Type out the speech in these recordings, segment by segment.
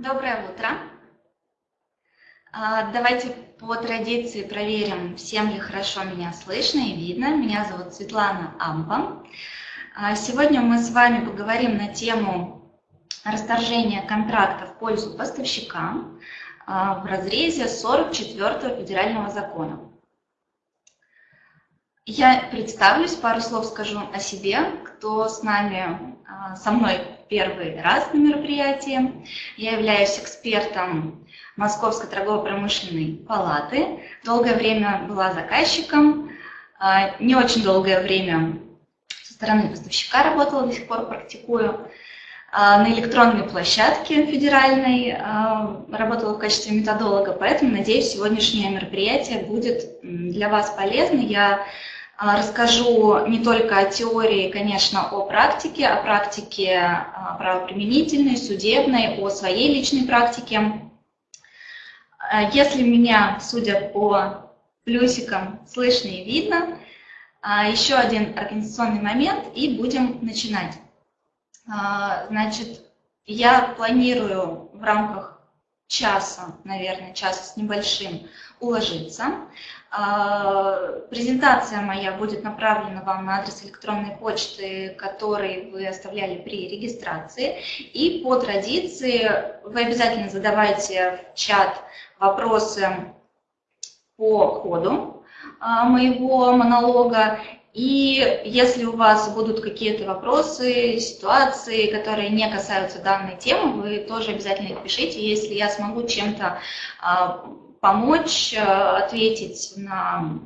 Доброе утро. А, давайте по традиции проверим, всем ли хорошо меня слышно и видно. Меня зовут Светлана Ампа. А, сегодня мы с вами поговорим на тему расторжения контракта в пользу поставщика а, в разрезе 44 федерального закона. Я представлюсь, пару слов скажу о себе, кто с нами, со мной первый раз на мероприятии. Я являюсь экспертом Московской торгово-промышленной палаты. Долгое время была заказчиком, а, не очень долгое время со стороны поставщика работала, до сих пор практикую. А, на электронной площадке федеральной а, работала в качестве методолога, поэтому, надеюсь, сегодняшнее мероприятие будет для вас полезно. Я а, расскажу не только о теории, конечно, о практике, о практике а, правоприменительной, судебной, о своей личной практике. А, если меня, судя по плюсикам, слышно и видно, еще один организационный момент и будем начинать. Значит, я планирую в рамках часа, наверное, часа с небольшим, уложиться. А, презентация моя будет направлена вам на адрес электронной почты, который вы оставляли при регистрации. И по традиции вы обязательно задавайте в чат вопросы по ходу а, моего монолога. И если у вас будут какие-то вопросы, ситуации, которые не касаются данной темы, вы тоже обязательно их пишите. Если я смогу чем-то а, помочь э, ответить на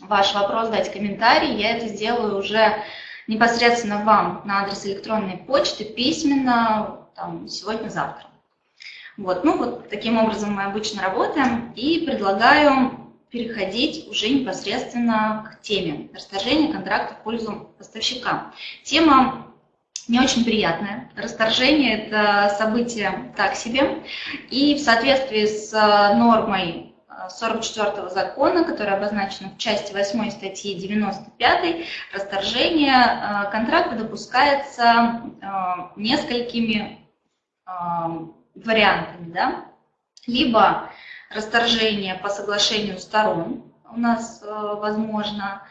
ваш вопрос, дать комментарий, я это сделаю уже непосредственно вам на адрес электронной почты письменно сегодня-завтра. Вот, ну вот таким образом мы обычно работаем и предлагаю переходить уже непосредственно к теме расторжения контракта в пользу поставщика. Тема не очень приятное. Расторжение – это событие так себе. И в соответствии с э, нормой 44 э, закона, которая обозначена в части 8 статьи 95, расторжение э, контракта допускается несколькими вариантами. Да? Либо расторжение по соглашению сторон у нас возможно,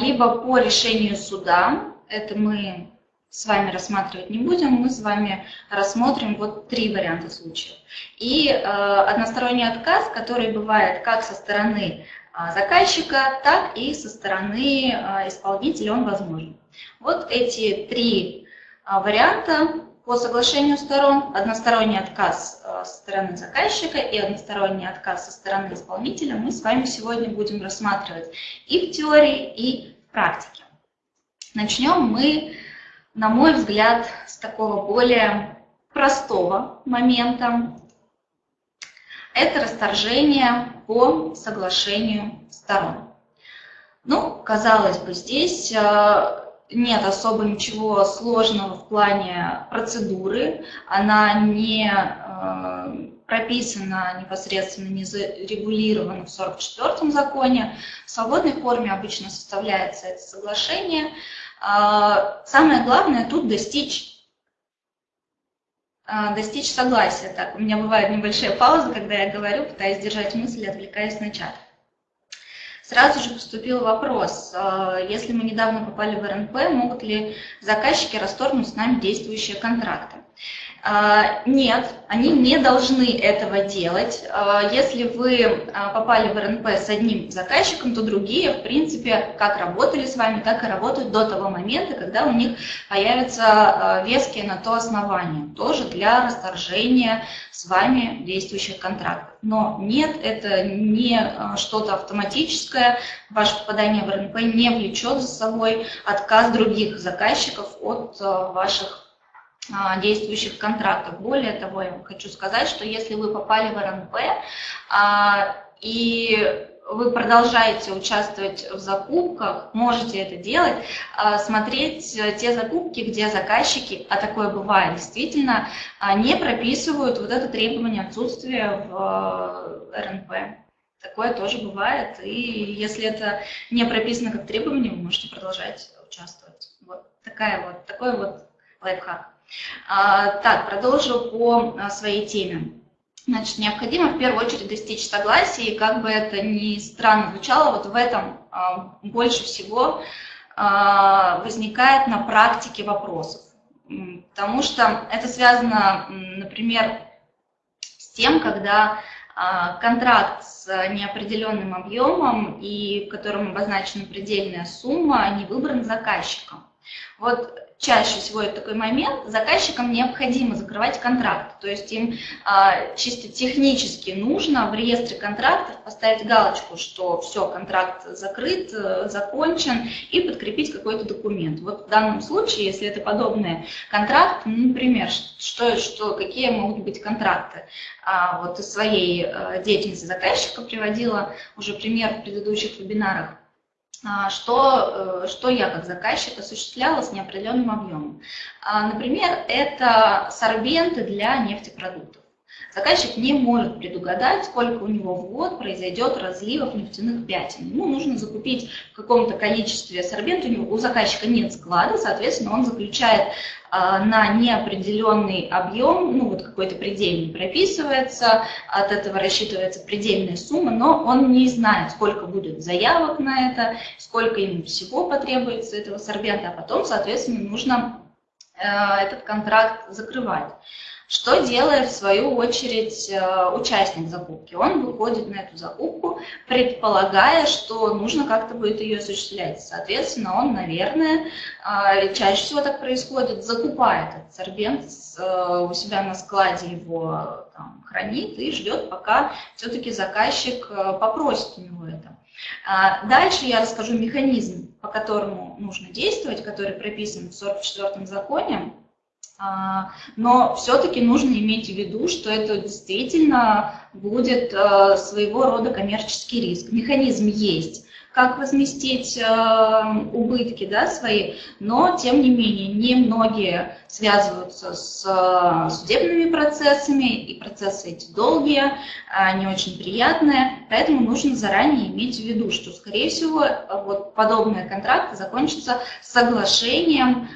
либо по решению суда, это мы с вами рассматривать не будем, мы с вами рассмотрим вот три варианта случаев. И э, односторонний отказ, который бывает как со стороны э, заказчика, так и со стороны э, исполнителя, он возможен. Вот эти три э, варианта по соглашению сторон, односторонний отказ э, со стороны заказчика и односторонний отказ со стороны исполнителя мы с вами сегодня будем рассматривать и в теории, и в практике. Начнем мы на мой взгляд, с такого более простого момента. Это расторжение по соглашению сторон. Ну, казалось бы, здесь э, нет особо ничего сложного в плане процедуры. Она не э, прописана непосредственно, не зарегулирована в 44-м законе. В свободной форме обычно составляется это соглашение. А, самое главное тут достичь, а, достичь согласия. Так, у меня бывают небольшие паузы, когда я говорю, пытаюсь держать мысль, отвлекаясь на чат. Сразу же поступил вопрос, а, если мы недавно попали в РНП, могут ли заказчики расторгнуть с нами действующие контракты? А, нет, они не должны этого делать. А, если вы а, попали в РНП с одним заказчиком, то другие, в принципе, как работали с вами, так и работают до того момента, когда у них появятся веские на то основания, тоже для расторжения с вами действующих контрактов. Но нет, это не что-то автоматическое, ваше попадание в РНП не влечет за собой отказ других заказчиков от ваших действующих контрактов. Более того, я хочу сказать, что если вы попали в РНП а, и вы продолжаете участвовать в закупках, можете это делать, а, смотреть те закупки, где заказчики, а такое бывает действительно, не прописывают вот это требование отсутствия в РНП. Такое тоже бывает, и если это не прописано как требование, вы можете продолжать участвовать. Вот такая вот, такой вот лайфхак. Так, продолжу по своей теме. Значит, необходимо в первую очередь достичь согласия, и как бы это ни странно звучало, вот в этом больше всего возникает на практике вопросов. Потому что это связано, например, с тем, когда а, контракт с неопределенным объемом и в котором обозначена предельная сумма не выбран заказчиком. Вот чаще всего это такой момент, заказчикам необходимо закрывать контракт, то есть им а, чисто технически нужно в реестре контрактов поставить галочку, что все, контракт закрыт, э, закончен, и подкрепить какой-то документ. Вот в данном случае, если это подобные контракты, ну, например, что, что, какие могут быть контракты? А, вот из своей э, деятельности заказчика приводила уже пример в предыдущих вебинарах. А, что, э, что я как заказчик осуществляла с неопределенным объемом. А, например, это сорбенты для нефтепродуктов. Заказчик не может предугадать, сколько у него в год произойдет разливов нефтяных пятен. Ему нужно закупить в каком-то количестве сорбент, у, него, у заказчика нет склада, соответственно, он заключает а, на неопределенный объем, ну вот какой-то предельный прописывается, от этого рассчитывается предельная сумма, но он не знает, сколько будет заявок на это, сколько ему всего потребуется этого сорбента, а потом, соответственно, нужно э, этот контракт закрывать. Что делает, в свою очередь, э, участник закупки? Он выходит на эту закупку, предполагая, что нужно как-то будет ее осуществлять. Соответственно, он, наверное, э, чаще всего так происходит, закупает этот сорбент э, у себя на складе, его там, хранит и ждет, пока все-таки заказчик попросит у него это. А дальше я расскажу механизм, по которому нужно действовать, который прописан в 44-м законе но все-таки нужно иметь в виду, что это действительно будет э, своего рода коммерческий риск. Механизм есть, как возместить э, убытки да, свои, но тем не менее немногие связываются с э, судебными процессами, и процессы эти долгие, не очень приятные, поэтому нужно заранее иметь в виду, что, скорее всего, вот подобные контракты закончатся соглашением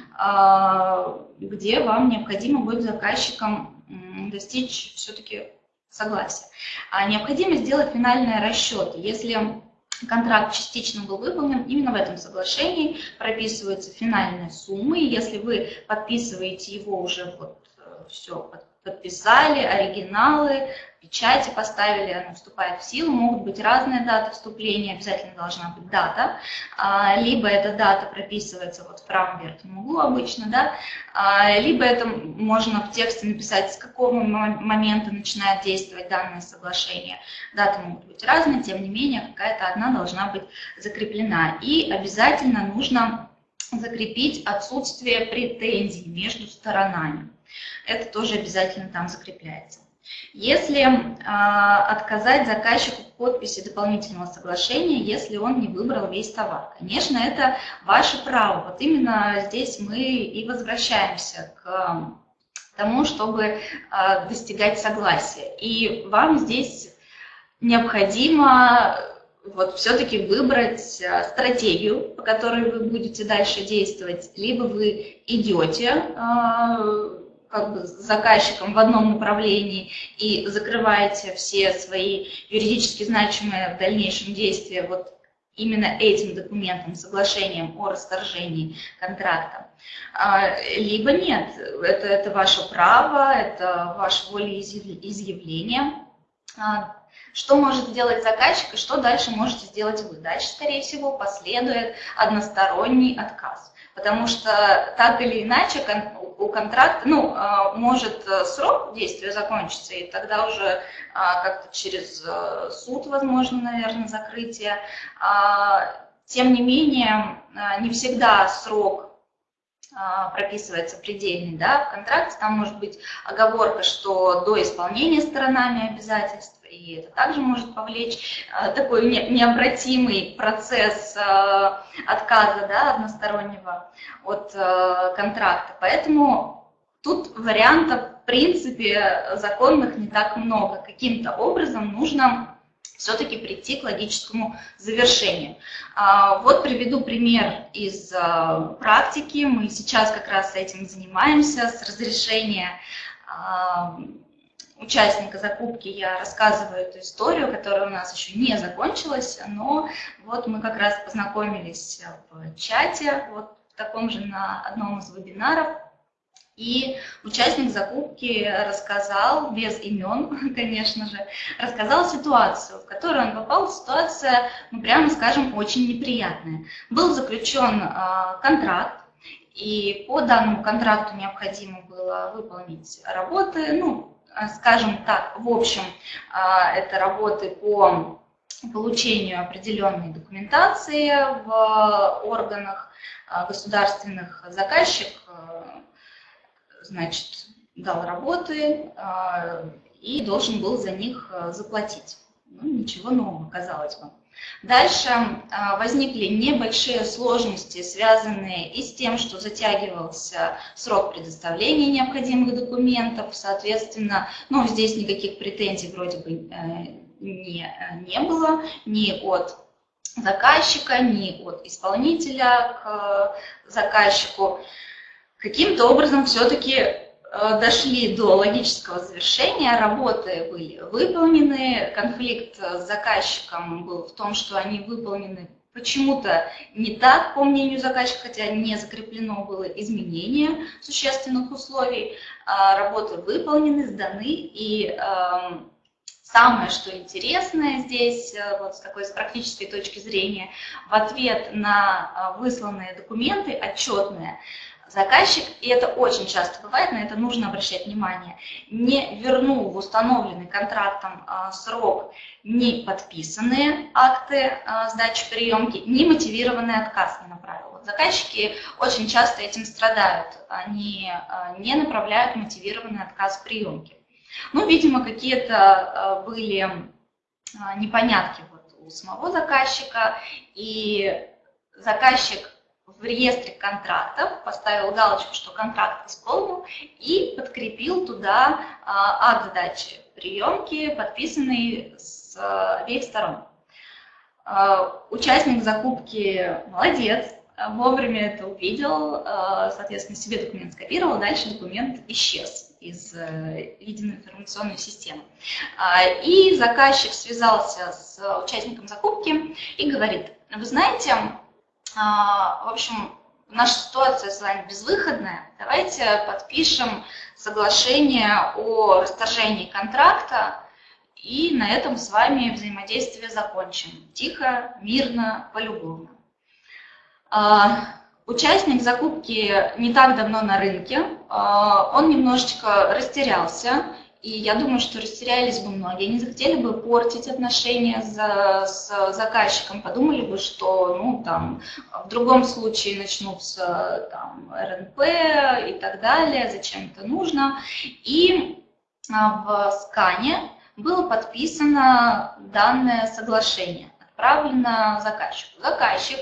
где вам необходимо будет заказчиком достичь все-таки согласия. А необходимо сделать финальные расчеты. Если контракт частично был выполнен, именно в этом соглашении прописываются финальные суммы. Если вы подписываете его уже вот э, все, подписали, оригиналы, печати поставили, она вступает в силу, могут быть разные даты вступления, обязательно должна быть дата, а, либо эта дата прописывается вот в правом верхнем углу обычно, да, а, либо это можно в тексте написать, с какого момента начинает действовать данное соглашение. Даты могут быть разные, тем не менее какая-то одна должна быть закреплена. И обязательно нужно закрепить отсутствие претензий между сторонами. Это тоже обязательно там закрепляется. Если э, отказать заказчику в подписи дополнительного соглашения, если он не выбрал весь товар. Конечно, это ваше право. Вот именно здесь мы и возвращаемся к тому, чтобы э, достигать согласия. И вам здесь необходимо вот все-таки выбрать а, стратегию, по которой вы будете дальше действовать, либо вы идете как бы с заказчиком в одном направлении и закрываете все свои юридически значимые в дальнейшем действия вот именно этим документом, соглашением о расторжении контракта. А, либо нет, это, это ваше право, это ваше волеизъявление. А, что может сделать заказчик и что дальше можете сделать вы? Дальше, скорее всего, последует односторонний отказ. Потому что так или иначе у контракта, ну, а, может э, срок действия закончиться, и тогда уже а, как-то через э, суд, возможно, наверное, закрытие. А, тем не менее, не всегда срок прописывается предельный да, в контракте, там может быть оговорка, что до исполнения сторонами обязательств, и это также может повлечь э, такой необратимый процесс э, отказа да, одностороннего от э, контракта. Поэтому тут вариантов, в принципе, законных не так много. Каким-то образом нужно все-таки прийти к логическому завершению. А, вот приведу пример из практики. Мы сейчас как раз этим занимаемся, с разрешения а, участника закупки я рассказываю эту историю, которая у нас еще не закончилась, но вот мы как раз познакомились в чате, вот в таком же на одном из вебинаров, и участник закупки рассказал, без имен, конечно же, рассказал ситуацию, в которую он попал. Ситуация, ну, прямо скажем, очень неприятная. Был заключен э, контракт, и по данному контракту необходимо было выполнить работы, ну, скажем так, в общем, э, это работы по получению определенной документации в органах э, государственных. Заказчик значит, дал работы и должен был за них заплатить. Ну, ничего нового, казалось бы. Дальше а, возникли небольшие сложности, связанные и с тем, что затягивался срок предоставления необходимых документов, соответственно, ну, здесь никаких претензий вроде бы э, не, не было ни от заказчика, ни от исполнителя к заказчику. Каким-то образом все-таки э, дошли до логического завершения, работы были выполнены, конфликт с заказчиком был в том, что они выполнены. Почему-то не так, по мнению заказчика, хотя не закреплено было изменение существенных условий, а работы выполнены, сданы, и эм, самое, что интересное здесь, э, вот с такой с практической точки зрения, в ответ на э, высланные документы, отчетные, заказчик, и это очень часто бывает, на это нужно обращать внимание, не вернул в установленный контрактом а, срок не подписанные акты а, сдачи приемки, не мотивированный отказ не направил. Заказчики очень часто этим страдают, они а, не направляют мотивированный отказ приемки. Ну, видимо, какие-то были непонятки вот у самого заказчика, и заказчик в реестре контрактов, поставил галочку, что контракт исполнил, и подкрепил туда а, акт сдачи приемки, подписанный с а, обеих сторон. А, участник закупки молодец, вовремя это увидел, соответственно, себе документ скопировал, дальше документ исчез из э, единой информационной системы. И заказчик связался с участником закупки и говорит, вы знаете, в общем, наша ситуация с вами безвыходная. Давайте подпишем соглашение о расторжении контракта и на этом с вами взаимодействие закончим. Тихо, мирно, полюбовно. А, участник закупки не так давно на рынке, а, он немножечко растерялся и я думаю, что растерялись бы многие, не захотели бы портить отношения за, с заказчиком, подумали бы, что ну, там, в другом случае начнутся там, РНП и так далее, зачем это нужно. И а, в скане было подписано данное соглашение, отправлено заказчику. Заказчик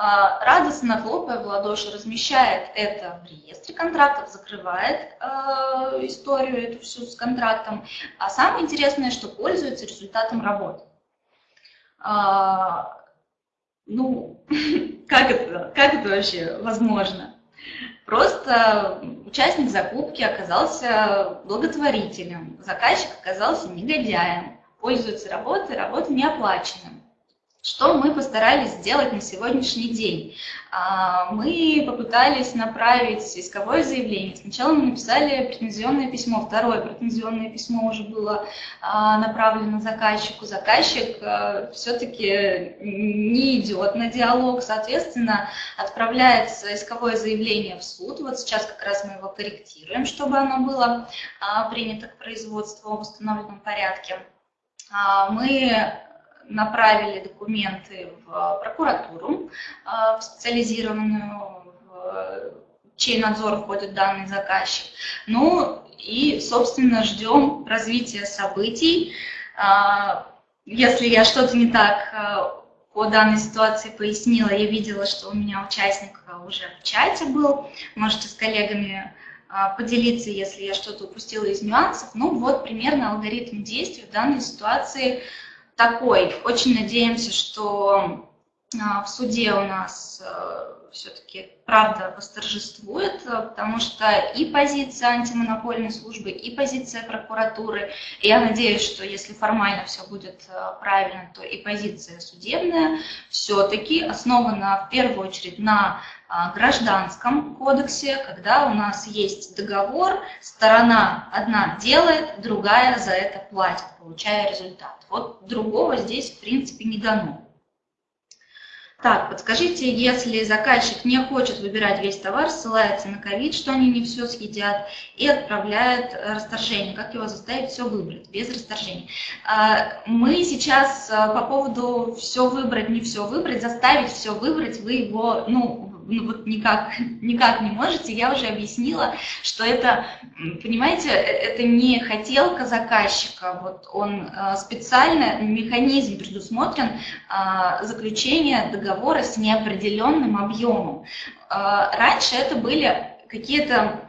радостно хлопая в ладоши, размещает это в реестре контрактов, закрывает э, историю эту всю с контрактом. А самое интересное, что пользуется результатом работы. А, ну, как это, как это вообще возможно? Просто участник закупки оказался благотворителем, заказчик оказался негодяем, пользуется работой, работа не оплаченным. Что мы постарались сделать на сегодняшний день? А, мы попытались направить исковое заявление. Сначала мы написали претензионное письмо, второе претензионное письмо уже было а, направлено заказчику. Заказчик а, все-таки не идет на диалог, соответственно, отправляется исковое заявление в суд. Вот сейчас как раз мы его корректируем, чтобы оно было принято к производству в установленном порядке. Мы направили документы в прокуратуру, э, в специализированную, в чей надзор входит данный заказчик. Ну и, собственно, ждем развития событий. Э, если я что-то не так э, по данной ситуации пояснила, я видела, что у меня участник уже в чате был, можете с коллегами поделиться, если я что-то упустила из нюансов. Ну вот примерно алгоритм действий в данной ситуации – такой. Очень надеемся, что в суде у нас все-таки правда восторжествует, э, потому что и позиция антимонопольной службы, и позиция прокуратуры, я надеюсь, что если формально все будет э, правильно, то и позиция судебная все-таки основана в первую очередь на э, гражданском кодексе, когда у нас есть договор, сторона одна делает, другая за это платит, получая результат. Вот другого здесь в принципе не дано. Так, подскажите, если заказчик не хочет выбирать весь товар, ссылается на ковид, что они не все съедят, и отправляет расторжение, как его заставить все выбрать без расторжения? А, мы сейчас а, по поводу все выбрать, не все выбрать, заставить все выбрать, вы его, ну, ну, вот никак, никак не можете. Я уже объяснила, что это, понимаете, э, это не хотелка заказчика, вот он э, специально, механизм предусмотрен э, заключение договора с неопределенным объемом. Раньше это были какие-то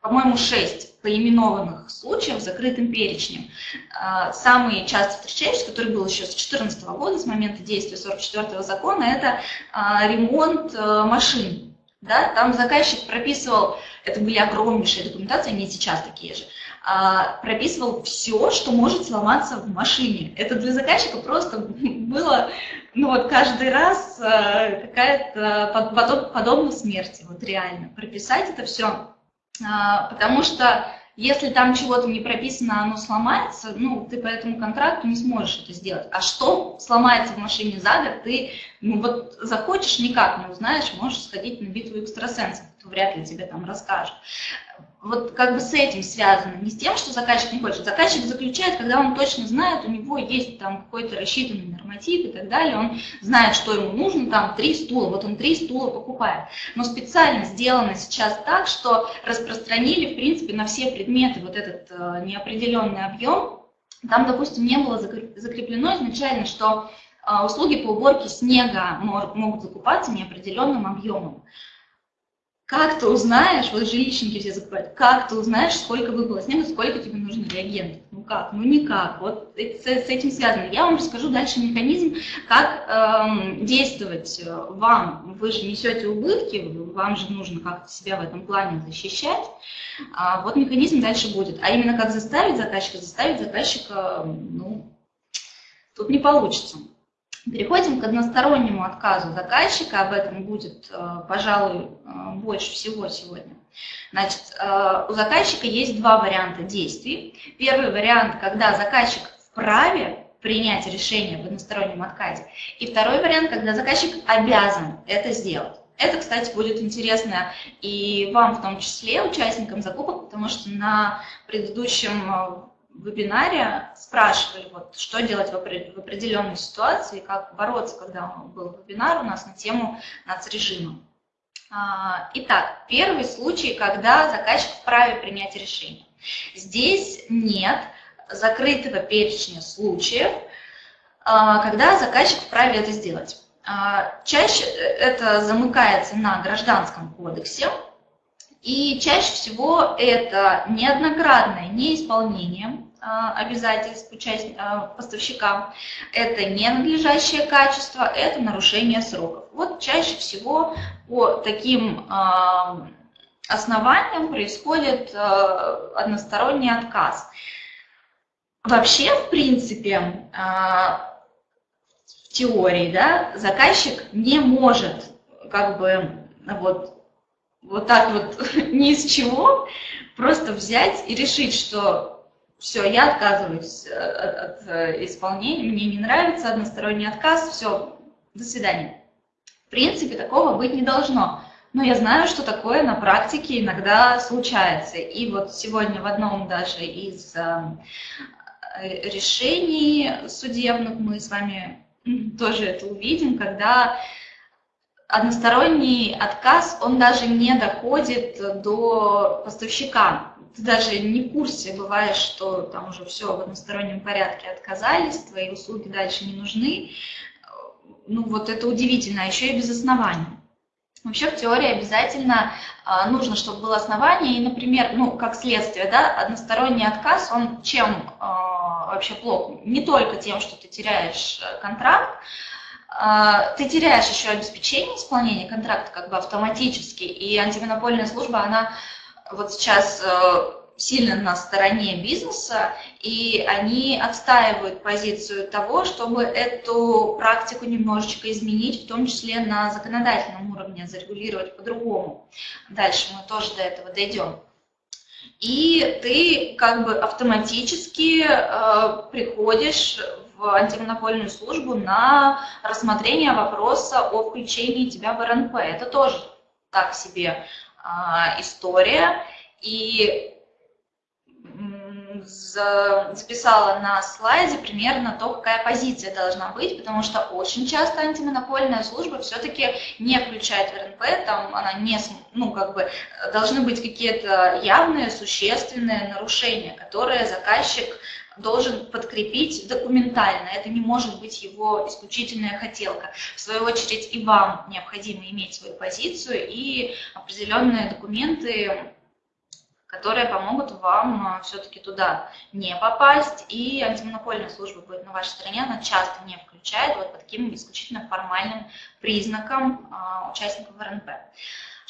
по-моему, шесть поименованных случаев закрытым перечнем. А, самый часто встречающийся, который был еще с 2014 года, с момента действия 44 закона, это а, ремонт э, машин. Да? Там заказчик прописывал, это были огромнейшие документации, они сейчас такие же, а, прописывал все, что может сломаться в машине. Это для заказчика просто было, ну вот каждый раз э, какая-то подобная смерти, вот реально. Прописать это все потому что если там чего-то не прописано, оно сломается, ну, ты по этому контракту не сможешь это сделать. А что сломается в машине за год, ты, ну, вот захочешь, никак не узнаешь, можешь сходить на битву экстрасенсов, кто вряд ли тебе там расскажет вот как бы с этим связано, не с тем, что заказчик не хочет. Заказчик заключает, когда он точно знает, у него есть там какой-то рассчитанный норматив и так далее, он знает, что ему нужно, там три стула, вот он три стула покупает. Но специально сделано сейчас так, что распространили, в принципе, на все предметы вот этот э, неопределенный объем. Там, допустим, не было закреплено изначально, что э, услуги по уборке снега могут закупаться неопределенным объемом. Как ты узнаешь, вот жилищники все закупают, как ты узнаешь, сколько выпало снега, сколько тебе нужно реагентов? Ну как? Ну никак. Вот с, с этим связано. Я вам расскажу дальше механизм, как эм, действовать вам. Вы же несете убытки, вам же нужно как-то себя в этом плане защищать. А вот механизм дальше будет. А именно как заставить заказчика, заставить заказчика, ну, тут не получится. Переходим к одностороннему отказу заказчика, об этом будет, э, пожалуй, э, больше всего сегодня. Значит, э, у заказчика есть два варианта действий. Первый вариант, когда заказчик вправе принять решение в одностороннем отказе. И второй вариант, когда заказчик обязан это сделать. Это, кстати, будет интересно и вам в том числе, участникам закупок, потому что на предыдущем вебинаре спрашивали, вот, что делать в определенной ситуации, как бороться, когда был вебинар у нас на тему нацрежима. А, итак, первый случай, когда заказчик вправе принять решение. Здесь нет закрытого перечня случаев, а, когда заказчик вправе это сделать. А, чаще это замыкается на гражданском кодексе, и чаще всего это неоднократное неисполнение обязательств а, поставщика, это ненадлежащее качество, это нарушение сроков. Вот чаще всего по таким а, основаниям происходит односторонний отказ. Вообще, в принципе, в теории, да, заказчик не может как бы вот, вот так вот ни из чего просто взять и решить, что все, я отказываюсь э, от, от э, исполнения, мне не нравится односторонний отказ, все, до свидания. В принципе, такого быть не должно. Но я знаю, что такое на практике иногда случается. И вот сегодня в одном даже из э, решений судебных мы с вами тоже это увидим, когда односторонний отказ, он даже не доходит до поставщика ты даже не в курсе бываешь, что там уже все в одностороннем порядке отказались, твои услуги дальше не нужны. Ну вот это удивительно, а еще и без основания. Вообще в теории обязательно а, нужно, чтобы было основание, и, например, ну, как следствие, да, односторонний отказ, он чем а, вообще плохо. Не только тем, что ты теряешь э, контракт, ты теряешь еще обеспечение исполнения контракта как бы автоматически, и антимонопольная служба, она вот сейчас э, сильно на стороне бизнеса, и они отстаивают позицию того, чтобы эту практику немножечко изменить, в том числе на законодательном уровне, зарегулировать по-другому. Дальше мы тоже до этого дойдем. И ты как бы автоматически э, приходишь в антимонопольную службу на рассмотрение вопроса о включении тебя в РНП. Это тоже так себе история. И записала на слайде примерно то, какая позиция должна быть, потому что очень часто антимонопольная служба все-таки не включает в РНП, там она не, ну, как бы, должны быть какие-то явные, существенные нарушения, которые заказчик должен подкрепить документально. Это не может быть его исключительная хотелка. В свою очередь и вам необходимо иметь свою позицию и определенные документы которые помогут вам а, все-таки туда не попасть, и антимонопольная служба будет на вашей стороне, она часто не включает вот по таким исключительно формальным признакам а, участников РНП.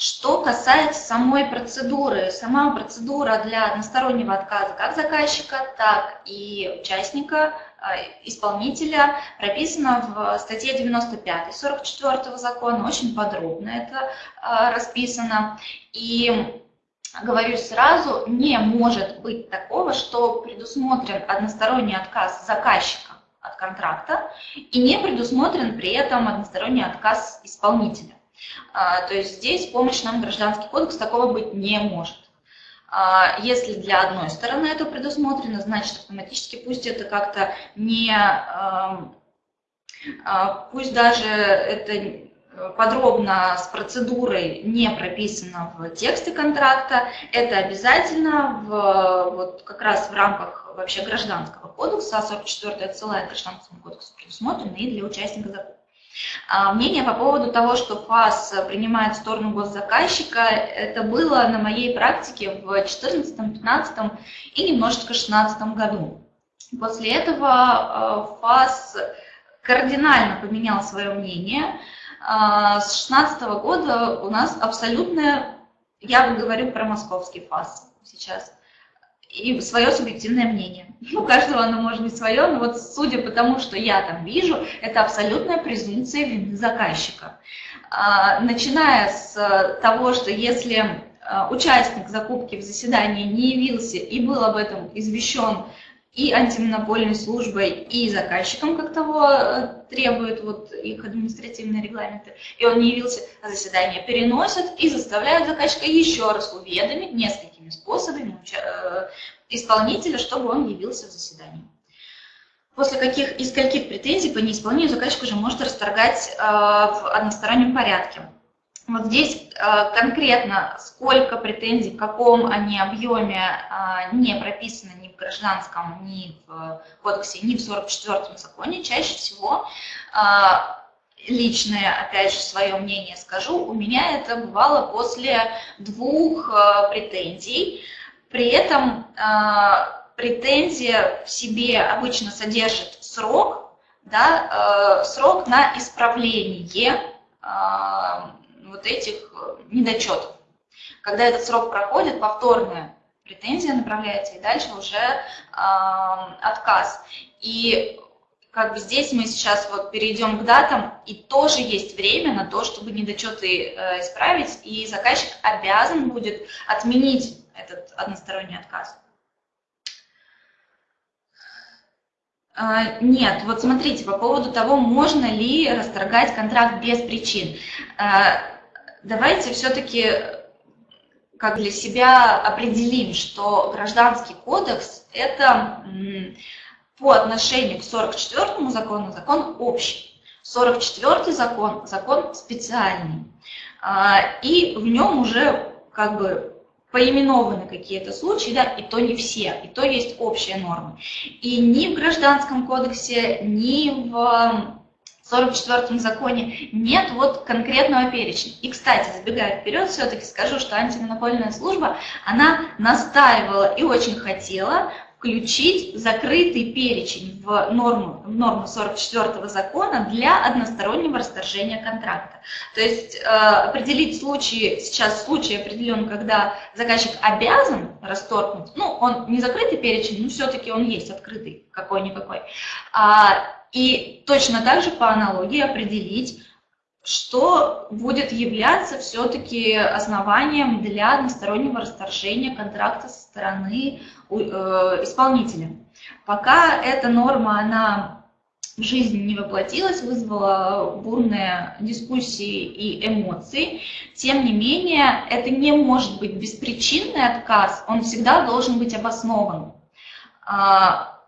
Что касается самой процедуры, сама процедура для одностороннего отказа как заказчика, так и участника, а, исполнителя прописана в статье 95 44 закона, очень подробно это расписано. И говорю сразу, не может быть такого, что предусмотрен односторонний отказ заказчика от контракта и не предусмотрен при этом односторонний отказ исполнителя. А, то есть здесь помощь нам гражданский кодекс такого быть не может. А, если для одной стороны это предусмотрено, значит автоматически пусть это как-то не, а, пусть даже это подробно с процедурой не прописано в тексте контракта. Это обязательно в, вот как раз в рамках вообще гражданского кодекса, 44 отсылает гражданскому кодексу предусмотрено и для участника закона. А мнение по поводу того, что ФАС принимает сторону госзаказчика, это было на моей практике в 2014, 2015 и немножечко 2016 году. После этого э, ФАС кардинально поменял свое мнение, а, с 16 года у нас абсолютное, я говорю про московский ФАС сейчас, и свое субъективное мнение. У каждого оно может быть свое, но вот судя по тому, что я там вижу, это абсолютная презумпция вины заказчика. А, начиная с того, что если а, участник закупки в заседании не явился и был об этом извещен и антимонопольной службой, и заказчиком, как того э, требуют вот их административные регламенты, и он не явился на заседание, переносят и заставляют заказчика еще раз уведомить несколькими способами э, исполнителя, чтобы он явился в заседании. После каких, из каких претензий по неисполнению заказчик уже может расторгать э, в одностороннем порядке. Вот здесь э, конкретно сколько претензий, в каком они объеме э, не прописано ни в гражданском, ни в кодексе, ни в 44-м законе, чаще всего э, личное, опять же, свое мнение скажу, у меня это бывало после двух претензий. При этом претензия в себе обычно содержит срок, да, срок на исправление вот этих э, недочетов. Когда этот срок проходит, повторная претензия направляется, и дальше уже э, отказ. И как бы здесь мы сейчас вот перейдем к датам, и тоже есть время на то, чтобы недочеты э, исправить, и заказчик обязан будет отменить этот односторонний отказ. А, нет, вот смотрите, по поводу того, можно ли расторгать контракт без причин. Давайте все-таки как для себя определим, что гражданский кодекс – это по отношению к 44 закону закон общий. 44 закон – закон специальный. А, и в нем уже как бы поименованы какие-то случаи, да, и то не все, и то есть общие нормы. И ни в Гражданском кодексе, ни в 44-м законе нет вот конкретного перечня. И, кстати, забегая вперед, все-таки скажу, что антимонопольная служба, она настаивала и очень хотела включить закрытый перечень в норму, в норму 44 закона для одностороннего расторжения контракта. То есть э, определить случаи, сейчас случай определен, когда заказчик обязан расторгнуть, ну, он не закрытый перечень, но все-таки он есть открытый какой-никакой. А, и точно так же по аналогии определить, что будет являться все-таки основанием для одностороннего расторжения контракта со стороны э, исполнителя. Пока эта норма, она в жизни не воплотилась, вызвала бурные дискуссии и эмоции. Тем не менее, это не может быть беспричинный отказ, он всегда должен быть обоснован. А,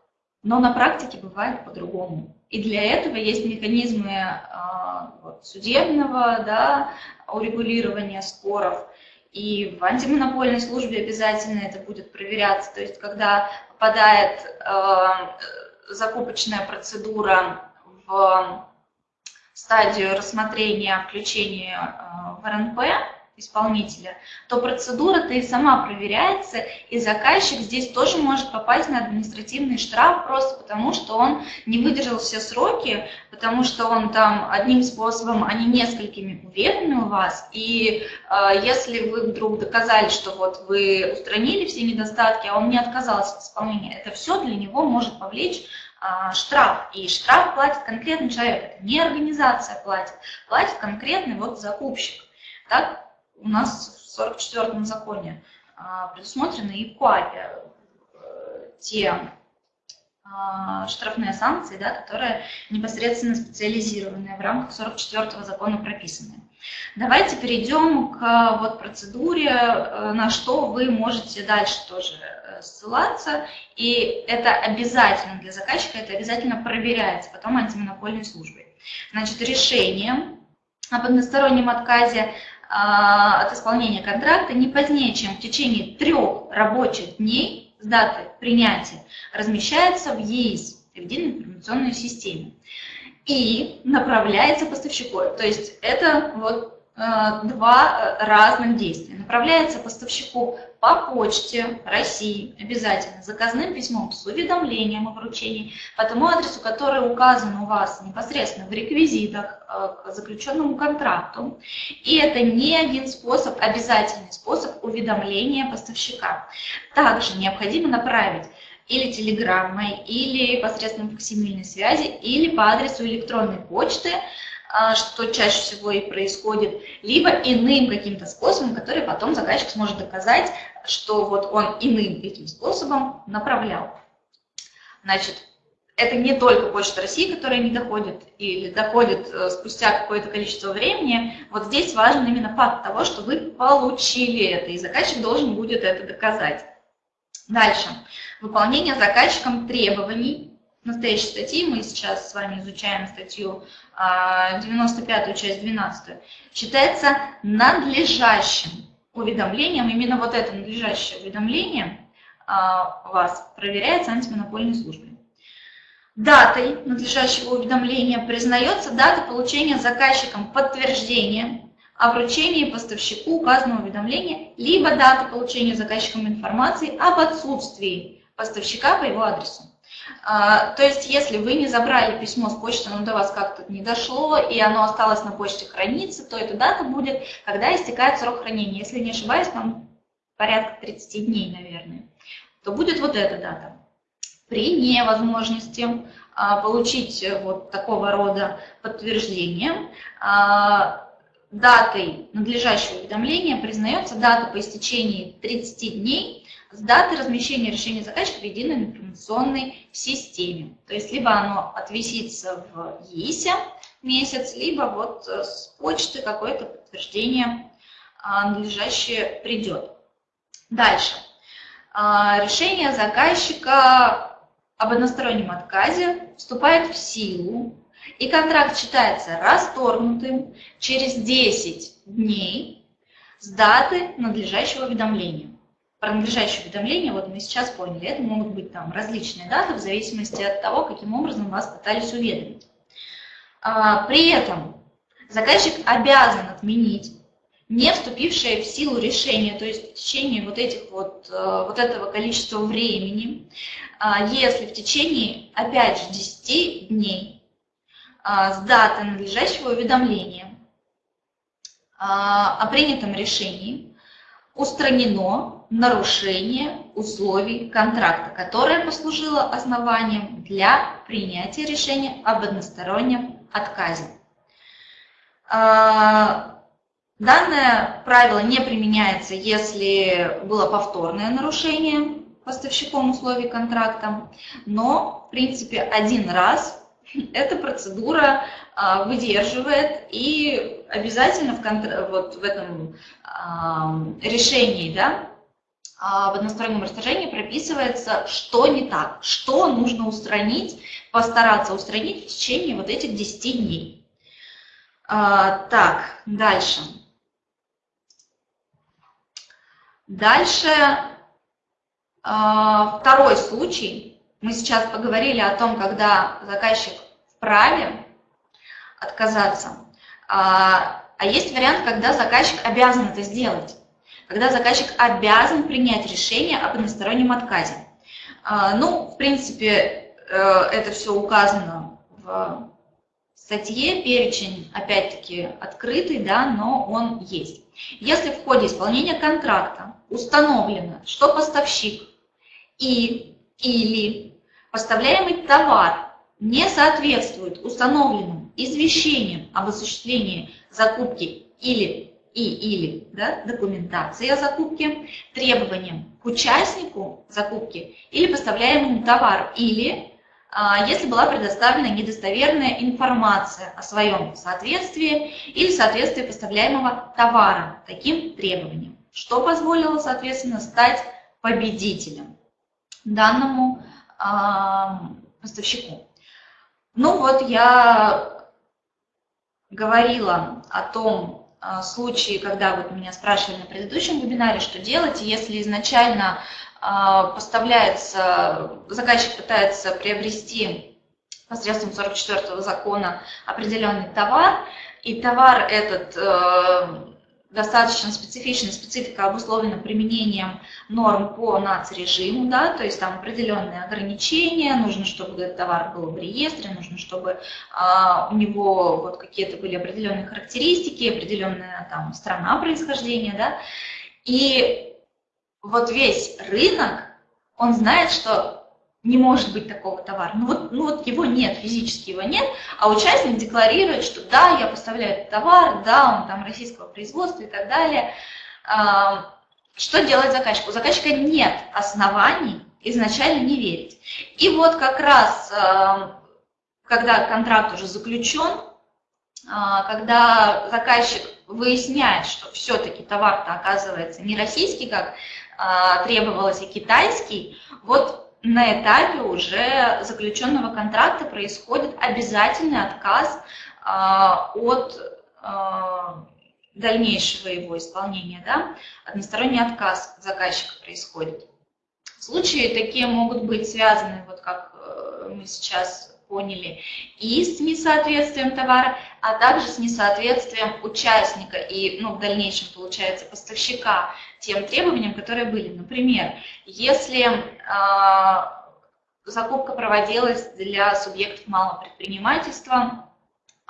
но на практике бывает по-другому. И для этого есть механизмы а, вот, судебного да, урегулирования споров. И в антимонопольной службе обязательно это будет проверяться. То есть, когда попадает э, закупочная процедура в стадию рассмотрения включения э, в РНП, исполнителя, то процедура-то и сама проверяется, и заказчик здесь тоже может попасть на административный штраф просто потому, что он не выдержал все сроки, потому что он там одним способом, а не несколькими уведомил вас, и э, если вы вдруг доказали, что вот вы устранили все недостатки, а он не отказался от исполнения, это все для него может повлечь а, штраф. И штраф платит конкретный человек, это не организация платит, платит конкретный вот закупщик. Так? У нас в 44-м законе а, предусмотрены и КУАПе э, те а, штрафные санкции, да, которые непосредственно специализированные в рамках 44-го закона прописаны. Давайте перейдем к вот процедуре, э, на что вы можете дальше тоже э, ссылаться. И это обязательно для заказчика, это обязательно проверяется потом антимонопольной службой. Значит, решение об одностороннем отказе а, от исполнения контракта не позднее, чем в течение трех рабочих дней с даты принятия размещается в ЕИС, Единой информационной системе, и направляется поставщику. То есть это вот э, два разных действия. Направляется поставщику по почте России обязательно заказным письмом с уведомлением о вручении по тому адресу, который указан у вас непосредственно в реквизитах э, к заключенному контракту. И это не один способ, обязательный способ уведомления поставщика. Также необходимо направить или телеграммой, или посредством факсимильной связи, или по адресу электронной почты, а, что чаще всего и происходит, либо иным каким-то способом, который потом заказчик сможет доказать, что вот он иным этим способом направлял. Значит, это не только Почта России, которая не доходит или доходит э, спустя какое-то количество времени. Вот здесь важен именно факт того, что вы получили это, и заказчик должен будет это доказать. Дальше. Выполнение заказчиком требований настоящей статьи, мы сейчас с вами изучаем статью 95, а, часть 12, считается надлежащим уведомлением. Именно вот это надлежащее уведомление а, вас проверяется антимонопольной службой. Датой надлежащего уведомления признается дата получения заказчиком подтверждения о вручении поставщику указанного уведомления, либо дата получения заказчиком информации об отсутствии поставщика по его адресу. А, то есть, если вы не забрали письмо с почты, но до вас как-то не дошло, и оно осталось на почте храниться, то эта дата будет, когда истекает срок хранения. Если не ошибаюсь, там порядка 30 дней, наверное, то будет вот эта дата. При невозможности а, получить вот такого рода подтверждение, а, датой надлежащего уведомления признается дата по истечении 30 дней с даты размещения решения заказчика в единой информационной системе. То есть либо оно отвисится в ЕИСе месяц, либо вот э, с почты какое-то подтверждение а, надлежащее придет. Дальше. А, решение заказчика об одностороннем отказе вступает в силу, и контракт считается расторгнутым через 10 дней с даты надлежащего уведомления про надлежащее уведомление, вот мы сейчас поняли, это могут быть там различные даты в зависимости от того, каким образом вас пытались уведомить. А, при этом заказчик обязан отменить не вступившее в силу решение, то есть в течение вот, этих вот, э, вот этого количества времени, а, если в течение, опять же, 10 дней а, с даты надлежащего уведомления о принятом решении устранено нарушение условий контракта, которое послужило основанием для принятия решения об одностороннем отказе. Данное правило не применяется, если было повторное нарушение поставщиком условий контракта, но, в принципе, один раз эта процедура а, выдерживает и обязательно в, контр... вот в этом а, решении, да, а, в одностороннем расторжении прописывается, что не так, что нужно устранить, постараться устранить в течение вот этих 10 дней. Так, дальше. Дальше а, второй случай. Мы сейчас поговорили о том, когда заказчик вправе отказаться. А, а есть вариант, когда заказчик обязан это сделать. Когда заказчик обязан принять решение об одностороннем отказе. А, ну, в принципе, э, это все указано в статье, перечень, опять-таки, открытый, да, но он есть. Если в ходе исполнения контракта установлено, что поставщик и или поставляемый товар не соответствует установленным извещениям об осуществлении закупки или и или да, документации о закупке, требованиям к участнику закупки или поставляемому товару, или а, если была предоставлена недостоверная информация о своем соответствии или соответствии поставляемого товара таким требованиям что позволило, соответственно, стать победителем данному э, поставщику. Ну вот я говорила о том э, случае, когда вот меня спрашивали на предыдущем вебинаре, что делать, если изначально э, поставляется, заказчик пытается приобрести посредством 44 закона определенный товар, и товар этот достаточно специфичная специфика обусловлена применением норм по нацрежиму, да, то есть там определенные ограничения, нужно, чтобы этот товар был в реестре, нужно, чтобы а, у него вот какие-то были определенные характеристики, определенная там страна происхождения, да, и вот весь рынок, он знает, что не может быть такого товара. Ну вот, ну вот его нет, физически его нет, а участник декларирует, что да, я поставляю этот товар, да, он там российского производства и так далее. Что делать заказчику? У заказчика нет оснований изначально не верить. И вот как раз, когда контракт уже заключен, а, когда заказчик выясняет, что все-таки товар-то оказывается не российский, как а, требовалось, и китайский, вот на этапе уже заключенного контракта происходит обязательный отказ а, от а, дальнейшего его исполнения, да, односторонний отказ заказчика происходит. Случаи такие могут быть связаны, вот как э, мы сейчас поняли, и с несоответствием товара, а также с несоответствием участника и, ну, в дальнейшем, получается, поставщика тем требованиям, которые были. Например, если э, закупка проводилась для субъектов малого предпринимательства,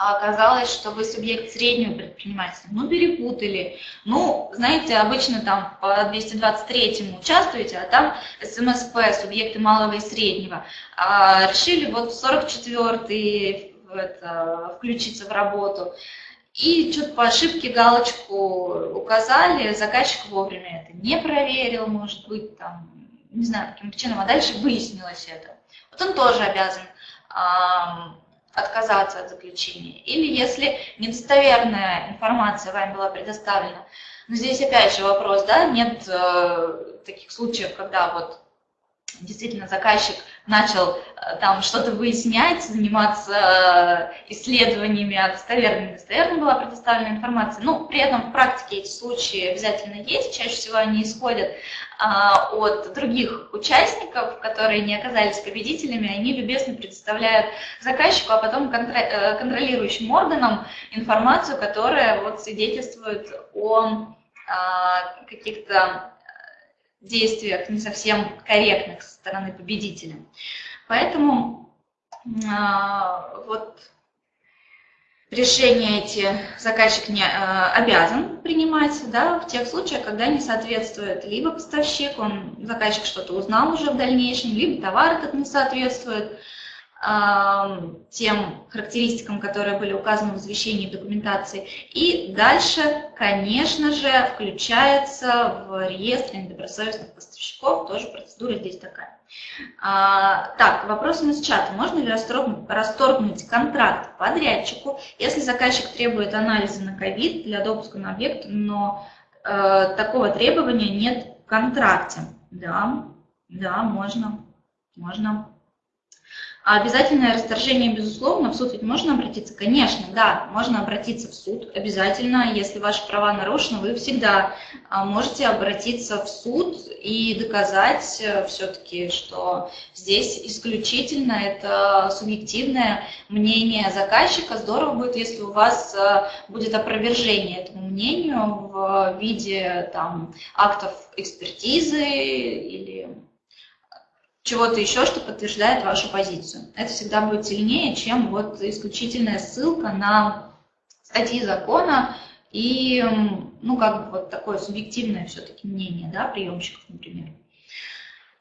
а оказалось, что вы субъект среднего предпринимательства, ну, перепутали. Ну, знаете, обычно там по 223-му участвуете, а там СМСП, субъекты малого и среднего. А решили вот 44-й, это, включиться в работу. И что-то по ошибке галочку указали, заказчик вовремя это не проверил, может быть, там, не знаю, каким причинам, а дальше выяснилось это. Вот он тоже обязан а, отказаться от заключения. Или если недостоверная информация вам была предоставлена. Но здесь опять же вопрос, да, нет э, таких случаев, когда вот действительно заказчик начал э, там что-то выяснять, заниматься э, исследованиями, а достоверно недостоверно была предоставлена информация. Ну, при этом в практике эти случаи обязательно есть, чаще всего они исходят а, от других участников, которые не оказались победителями, они любезно предоставляют заказчику, а потом э, контролирующим органам информацию, которая вот свидетельствует о а, каких-то действиях не совсем корректных со стороны победителя. Поэтому а, вот решения эти заказчик не а, обязан принимать да, в тех случаях, когда не соответствует либо поставщик, он, заказчик что-то узнал уже в дальнейшем, либо товар этот не соответствует, тем характеристикам, которые были указаны в извещении документации. И дальше, конечно же, включается в реестр недобросовестных поставщиков, тоже процедура здесь такая. А, так, вопрос из чата. Можно ли расторгнуть, расторгнуть контракт подрядчику, если заказчик требует анализа на ковид для допуска на объект, но э, такого требования нет в контракте? Да, да, можно, можно. А обязательное расторжение, безусловно, в суд ведь можно обратиться? Конечно, да, можно обратиться в суд обязательно. Если ваши права нарушены, вы всегда а, можете обратиться в суд и доказать э, все-таки, что здесь исключительно это субъективное мнение заказчика. Здорово будет, если у вас э, будет опровержение этому мнению в виде там, актов экспертизы или чего-то еще, что подтверждает вашу позицию. Это всегда будет сильнее, чем вот исключительная ссылка на статьи закона и, ну, как бы вот такое субъективное все-таки мнение, да, приемщиков, например.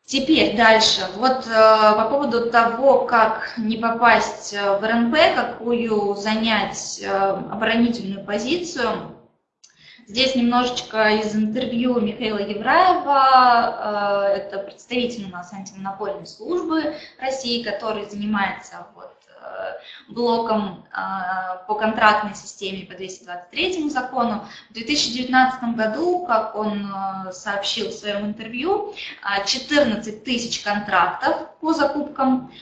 Теперь дальше. Вот э, по поводу того, как не попасть в РНП, какую занять э, оборонительную позицию, Здесь немножечко из интервью Михаила Евраева, э, это представитель у нас антимонопольной службы России, который занимается вот Э, блоком э, по контрактной системе по 223 закону. В 2019 году, как он сообщил в своем интервью, 14 тысяч контрактов по закупкам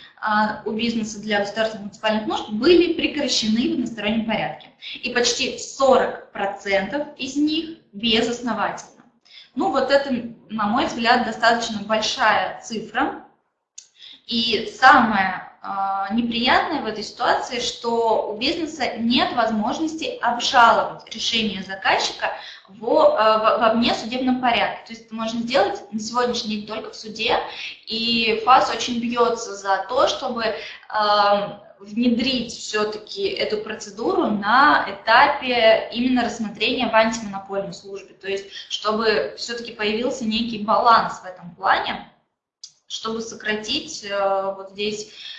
у бизнеса для государственных муниципальных нужд были прекращены в одностороннем порядке. И почти 40% из них безосновательно. Ну вот это, на мой взгляд, достаточно большая цифра. И самое а, неприятное в этой ситуации, что у бизнеса нет возможности обжаловать решение заказчика а, в, во внесудебном порядке. То есть это можно сделать на сегодняшний день только в суде, и ФАС очень бьется за то, чтобы э, внедрить все-таки эту процедуру на этапе именно рассмотрения в антимонопольной службе. То есть чтобы все-таки появился некий баланс в этом плане, чтобы сократить вот здесь а,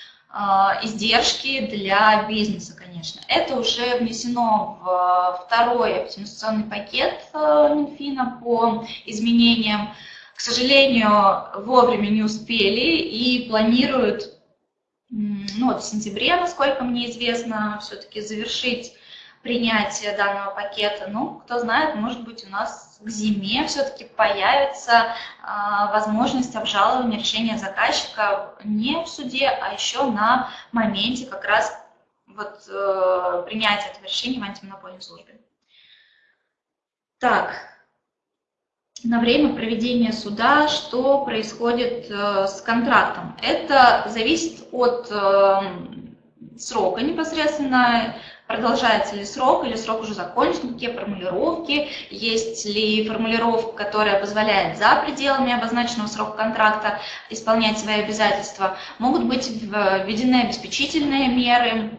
издержки для бизнеса, конечно. Это уже внесено в второй оптимизационный пакет э, Минфина по изменениям. К сожалению, вовремя не успели и планируют ну, вот в сентябре, насколько мне известно, все-таки завершить принятие данного пакета. Ну, кто знает, может быть, у нас к зиме все-таки появится а, возможность обжалования решения заказчика не в суде, а еще на моменте как раз вот, э, принятия этого решения в антимонопольной службе. Так, на время проведения суда, что происходит э, с контрактом. Это зависит от э, срока непосредственно, продолжается ли срок, или срок уже закончен, какие формулировки, есть ли формулировка, которая позволяет за пределами обозначенного срока контракта исполнять свои обязательства. Могут быть введены обеспечительные меры,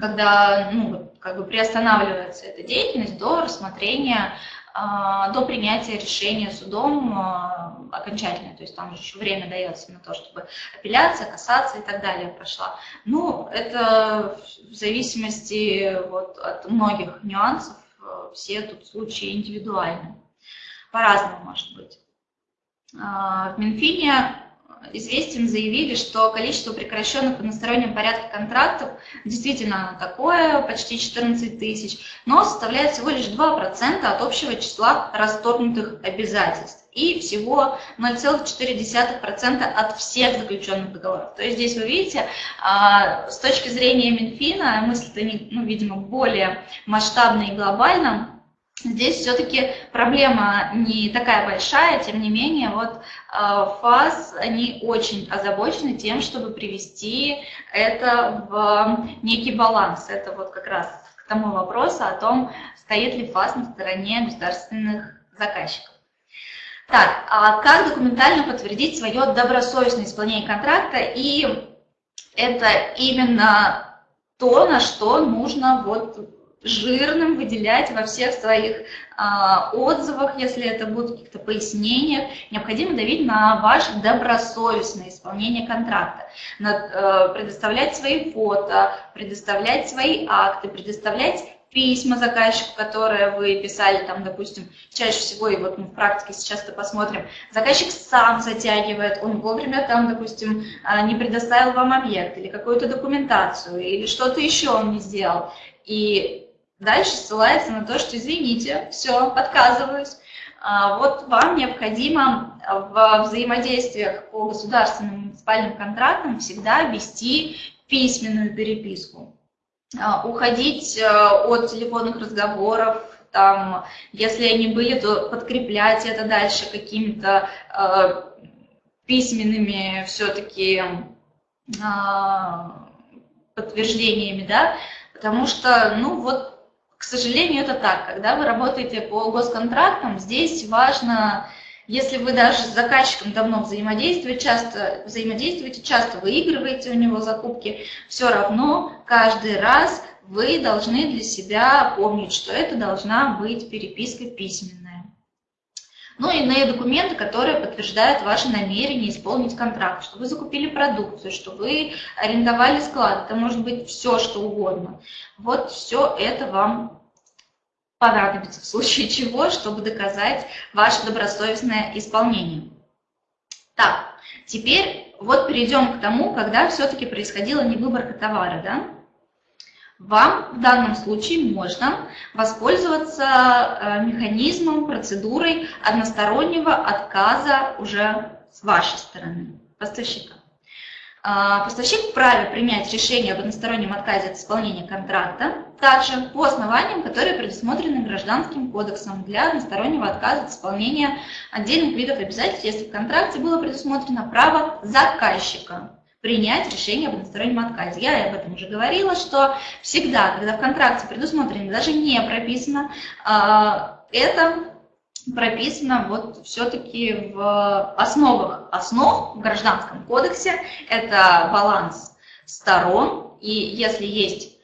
когда ну, как бы приостанавливается эта деятельность до рассмотрения до принятия решения судом а, окончательно, то есть там еще время дается на то, чтобы апелляция, кассация и так далее прошла. Ну, это в зависимости вот от многих нюансов, э, все тут случаи индивидуальны, по-разному может быть. А, в Минфине известием заявили, что количество прекращенных в одностороннем порядке контрактов действительно такое, почти 14 тысяч, но составляет всего лишь 2% от общего числа расторгнутых обязательств и всего 0,4% от всех заключенных договоров. То есть здесь вы видите, а, с точки зрения Минфина, мысль-то, ну, видимо, более масштабная и глобальная, Здесь все-таки проблема не такая большая, тем не менее, вот а, ФАС, они очень озабочены тем, чтобы привести это в некий баланс. Это вот как раз к тому вопросу о том, стоит ли ФАС на стороне государственных заказчиков. Так, а как документально подтвердить свое добросовестное исполнение контракта? И это именно то, на что нужно вот жирным выделять во всех своих э, отзывах, если это будут каких-то пояснениях, необходимо давить на ваше добросовестное исполнение контракта, на, э, предоставлять свои фото, предоставлять свои акты, предоставлять письма заказчику, которые вы писали, там, допустим, чаще всего, и вот мы в практике сейчас это посмотрим, заказчик сам затягивает, он вовремя там, допустим, а, не предоставил вам объект или какую-то документацию, или что-то еще он не сделал. И дальше ссылается на то, что извините, все, отказываюсь. А, вот вам необходимо в взаимодействиях по государственным муниципальным контрактам всегда вести письменную переписку. А, уходить э, от телефонных разговоров, там, если они были, то подкреплять это дальше какими-то э, письменными все-таки э, подтверждениями, да, потому что, ну вот, к сожалению, это так, когда вы работаете по госконтрактам, здесь важно если вы даже с заказчиком давно взаимодействуете, часто взаимодействуете, часто выигрываете у него закупки, все равно каждый раз вы должны для себя помнить, что это должна быть переписка письменная. Ну и иные документы, которые подтверждают ваше намерение исполнить контракт, что вы закупили продукцию, что вы арендовали склад, это может быть все, что угодно. Вот все это вам понадобится в случае чего, чтобы доказать ваше добросовестное исполнение. Так, теперь вот перейдем к тому, когда все-таки происходила невыборка товара. Да? Вам в данном случае можно воспользоваться э, механизмом, процедурой одностороннего отказа уже с вашей стороны, поставщика. А, поставщик вправе принять решение об одностороннем отказе от исполнения контракта, также по основаниям, которые предусмотрены Гражданским кодексом для одностороннего отказа от исполнения отдельных видов обязательств, если в контракте было предусмотрено право заказчика принять решение об одностороннем отказе. Я об этом уже говорила, что всегда, когда в контракте предусмотрено, даже не прописано, а, это прописано вот все-таки в основах основ в Гражданском кодексе. Это баланс сторон, и если есть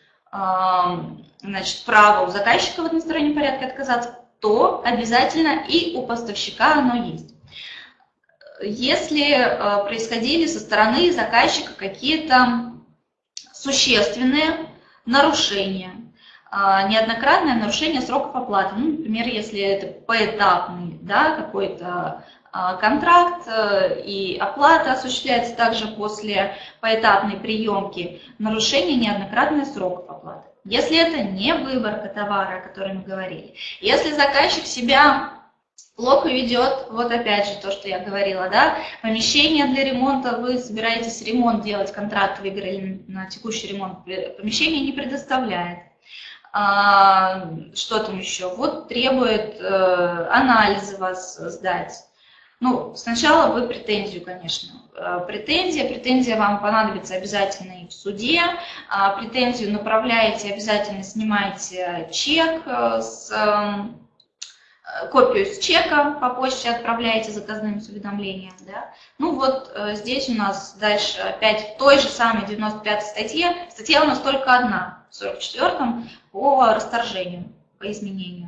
значит, право у заказчика в одностороннем порядке отказаться, то обязательно и у поставщика оно есть. Если э, происходили со стороны заказчика какие-то существенные нарушения, а, неоднократное нарушение сроков оплаты. Ну, например, если это поэтапный да, какой-то а, контракт э, и оплата осуществляется также после поэтапной приемки, нарушение неоднократных сроков оплаты. Если это не выборка товара, о котором мы говорили, если заказчик себя плохо ведет, вот опять же то, что я говорила, да, помещение для ремонта, вы собираетесь ремонт делать, контракт выиграли на текущий ремонт, помещение не предоставляет, а, что там еще? Вот требует э, анализы вас сдать. Ну, сначала вы претензию, конечно. Э, претензия, претензия вам понадобится обязательно и в суде. А, претензию направляете, обязательно снимаете чек э, с копию с чека по почте отправляете заказным уведомлением. Да? Ну вот здесь у нас дальше опять в той же самой 95 статье, статья у нас только одна, в 44-м, по расторжению, по изменению.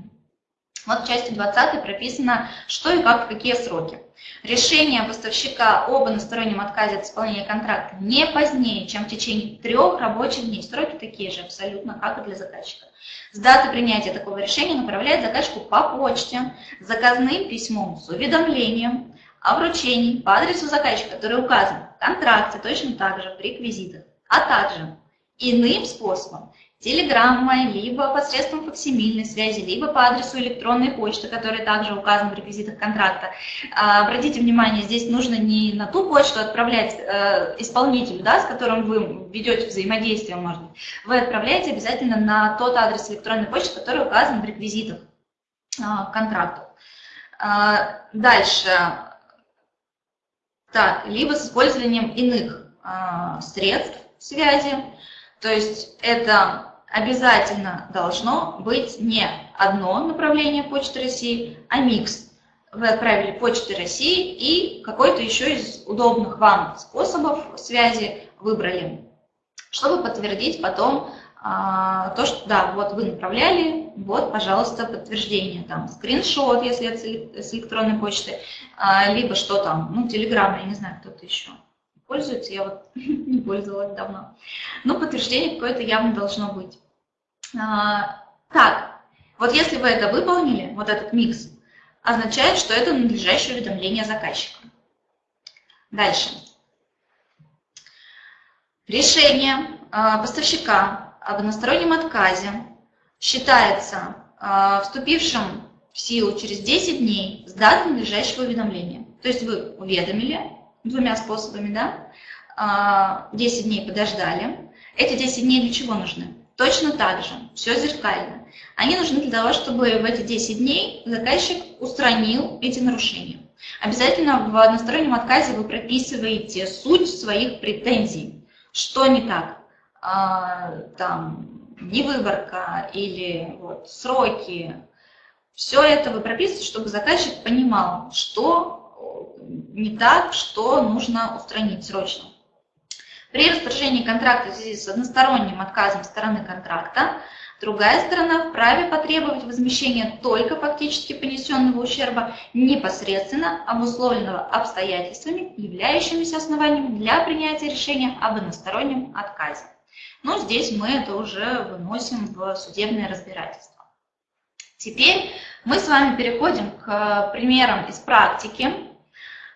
Вот в части 20 прописано, что и как, в какие сроки. Решение поставщика об одностороннем отказе от исполнения контракта не позднее, чем в течение трех рабочих дней. Сроки такие же абсолютно, как и для заказчика. С даты принятия такого решения направляет заказчику по почте, заказным письмом с уведомлением о вручении по адресу заказчика, который указан в контракте, точно так же в реквизитах, а также иным способом, телеграммой, либо посредством факсимильной связи, либо по адресу электронной почты, который также указан в реквизитах контракта. А, обратите внимание, здесь нужно не на ту почту отправлять э, исполнителю, да, с которым вы ведете взаимодействие, быть, вы отправляете обязательно на тот адрес электронной почты, который указан в реквизитах а, контракта. А, дальше. Так, либо с использованием иных средств связи, то есть это обязательно должно быть не одно направление Почты России, а микс. Вы отправили Почты России и какой-то еще из удобных вам способов связи выбрали, чтобы подтвердить потом а, то, что да, вот вы направляли, вот, пожалуйста, подтверждение, там, скриншот, если это с электронной почты, а, либо что там, ну, телеграмма, я не знаю, кто-то еще пользуется, я вот не пользовалась давно. Но подтверждение какое-то явно должно быть. А, так, вот если вы это выполнили, вот этот микс, означает, что это надлежащее уведомление заказчика. Дальше. Решение а, поставщика об одностороннем отказе считается а, вступившим в силу через 10 дней с даты надлежащего уведомления. То есть вы уведомили, двумя способами, да, 10 а, дней подождали. Эти 10 дней для чего нужны? Точно так же, все зеркально. Они нужны для того, чтобы в эти 10 дней заказчик устранил эти нарушения. Обязательно в одностороннем отказе вы прописываете суть своих претензий. Что не так? А, там, невыборка или вот, сроки. Все это вы прописываете, чтобы заказчик понимал, что не так, что нужно устранить срочно. При расторжении контракта в связи с односторонним отказом стороны контракта, другая сторона вправе потребовать возмещения только фактически понесенного ущерба, непосредственно обусловленного обстоятельствами, являющимися основанием для принятия решения об одностороннем отказе. Но здесь мы это уже выносим в судебное разбирательство. Теперь мы с вами переходим к примерам из практики.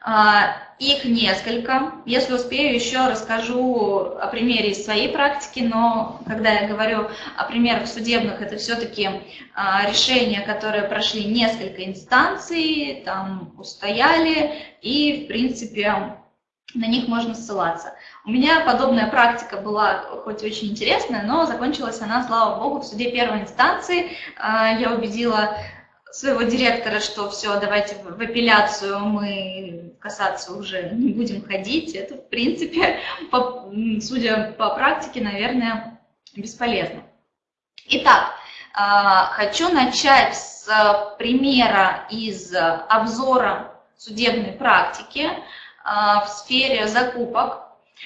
А, их несколько. Если успею, еще расскажу о примере из своей практики, но когда я говорю о примерах судебных, это все-таки а, решения, которые прошли несколько инстанций, там устояли, и, в принципе, на них можно ссылаться. У меня подобная практика была хоть очень интересная, но закончилась она, слава богу, в суде первой инстанции. А, я убедила своего директора, что все, давайте в апелляцию мы касаться уже не будем ходить. Это, в принципе, по, судя по практике, наверное, бесполезно. Итак, а, хочу начать с примера из обзора судебной практики а, в сфере закупок.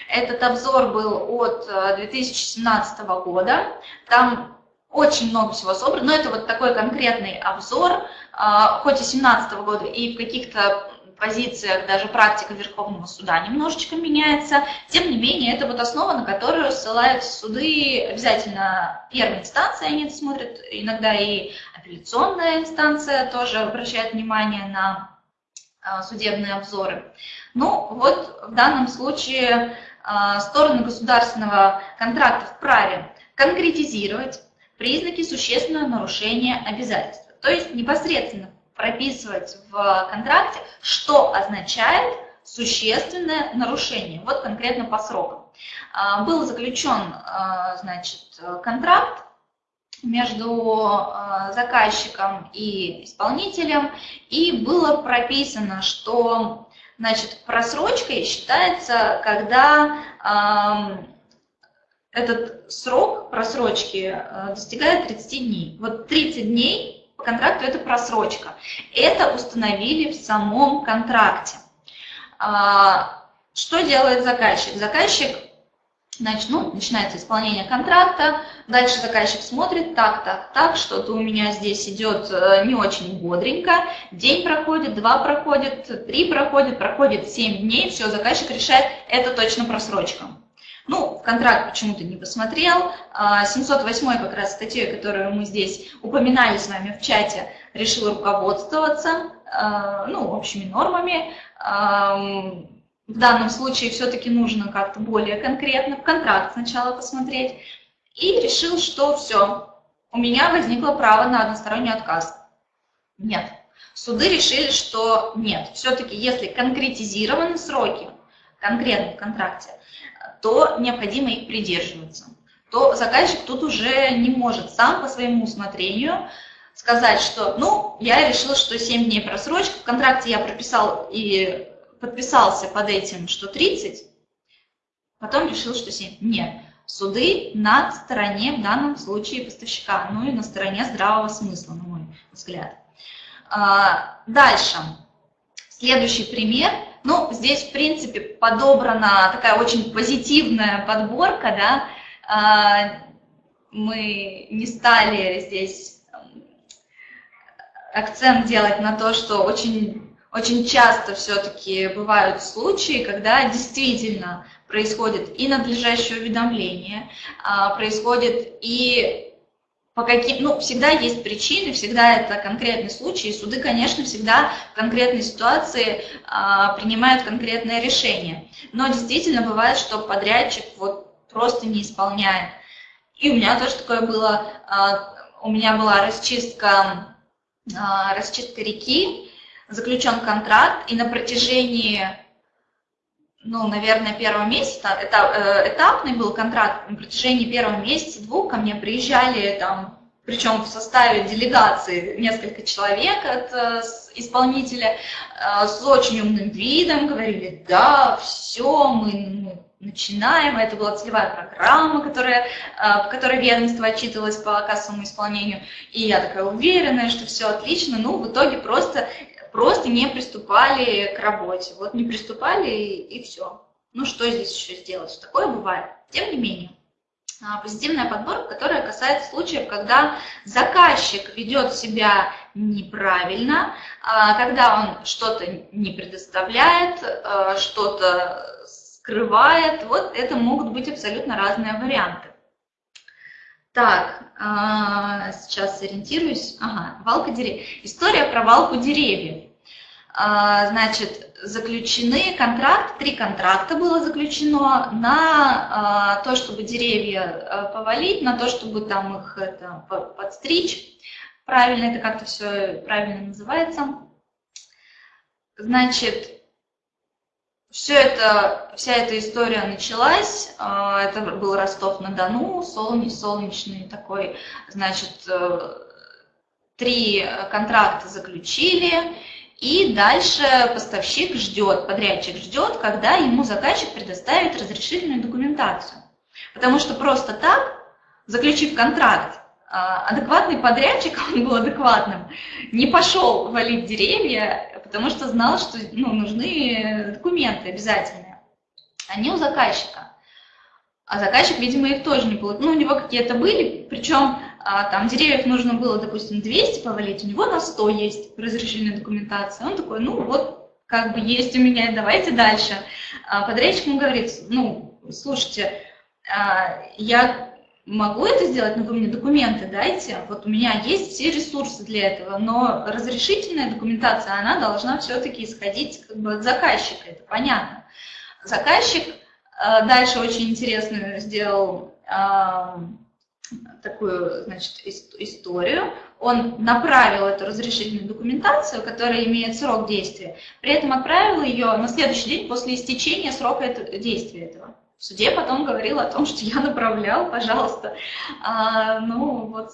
Этот обзор был от 2017 года. Там очень много всего собрано, но это вот такой конкретный обзор, а, хоть и 2017 года, и в каких-то позициях даже практика Верховного суда немножечко меняется. Тем не менее, это вот основа, на которую ссылаются суды обязательно первой инстанции, они смотрят, иногда и апелляционная инстанция тоже обращает внимание на а, судебные обзоры. Ну, вот в данном случае а, стороны государственного контракта вправе конкретизировать признаки существенного нарушения обязательства. То есть непосредственно прописывать в контракте, что означает существенное нарушение, вот конкретно по срокам. А, был заключен а, значит, контракт между а, заказчиком и исполнителем, и было прописано, что значит, просрочкой считается, когда этот срок просрочки э, достигает 30 дней. Вот 30 дней по контракту это просрочка. Это установили в самом контракте. А, что делает заказчик? Заказчик, значит, ну, начинается исполнение контракта, дальше заказчик смотрит, так, так, так, что-то у меня здесь идет э, не очень бодренько, день проходит, два проходит, три проходит, проходит 7 дней, все, заказчик решает, это точно просрочка. Ну, контракт почему-то не посмотрел. 708 а, как раз статьей, которую мы здесь упоминали с вами в чате, решил руководствоваться а, ну, общими нормами. в данном случае все-таки нужно как-то более конкретно, в контракт сначала посмотреть, и решил, что все, у меня возникло право на односторонний отказ. Нет. Суды решили, что нет. Все-таки если конкретизированы сроки, конкретно в контракте, то необходимо их придерживаться. То заказчик тут уже не может сам по своему усмотрению сказать, что, ну, я решил, что 7 дней просрочка, в контракте я прописал и подписался под этим, что 30, потом решил, что 7. Нет, суды на стороне в данном случае поставщика, ну и на стороне здравого смысла, на мой взгляд. А, дальше. Следующий пример. Ну, здесь, в принципе, подобрана такая очень позитивная подборка, да. А, мы не стали здесь акцент делать на то, что очень, очень часто все-таки бывают случаи, когда действительно происходит и надлежащее уведомление, а, происходит и по каким, ну, всегда есть причины, всегда это конкретный случай, и суды, конечно, всегда в конкретной ситуации а, принимают конкретное решение. Но действительно бывает, что подрядчик вот просто не исполняет. И у меня тоже такое было, а, у меня была расчистка, а, расчистка реки, заключен контракт, и на протяжении ну, наверное, первого месяца, это, э, этапный был контракт, на протяжении первого месяца, двух. Ко мне приезжали там, причем в составе делегации несколько человек от э, исполнителя, э, с очень умным видом, говорили, да, все, мы, мы начинаем, это была целевая программа, которая, в которой ведомство отчитывалось по кассовому исполнению, и я такая уверенная, что все отлично, ну, в итоге просто просто не приступали к работе. Вот не приступали и, и все. Ну что здесь еще сделать? Такое бывает. Тем не менее, а, позитивная подборка, которая касается случаев, когда заказчик ведет себя неправильно, а, когда он что-то не предоставляет, а, что-то скрывает. Вот это могут быть абсолютно разные варианты. Так, сейчас сориентируюсь. Ага, валка деревьев. История про валку деревьев. А, значит, заключены контракты, три контракта было заключено на а, то, чтобы деревья а, повалить, на то, чтобы там их это, подстричь. Правильно, это как-то все правильно называется. Значит, все это, вся эта история началась, это был Ростов-на-Дону, солнечный такой, значит, э, три контракта заключили, и дальше поставщик ждет, подрядчик ждет, когда ему заказчик предоставит разрешительную документацию. Потому что просто так, заключив контракт, а, адекватный подрядчик, он был адекватным, не пошел валить деревья, потому что знал, что ну, нужны документы обязательные. Они у заказчика. А заказчик, видимо, их тоже не получил. Ну, у него какие-то были, причем а, там деревьев нужно было, допустим, 200 повалить, у него на 100 есть разрешительная документация. Он такой, ну вот, как бы есть у меня, давайте дальше. А подрядчик ему говорит, ну, слушайте, а, я могу это сделать, но вы мне документы дайте, вот у меня есть все ресурсы для этого, но разрешительная документация, она должна все-таки исходить как бы от заказчика, это понятно. Заказчик дальше очень интересную сделал такую значит, историю, он направил эту разрешительную документацию, которая имеет срок действия, при этом отправил ее на следующий день после истечения срока действия этого. В суде потом говорил о том, что я направлял, пожалуйста. А, ну, вот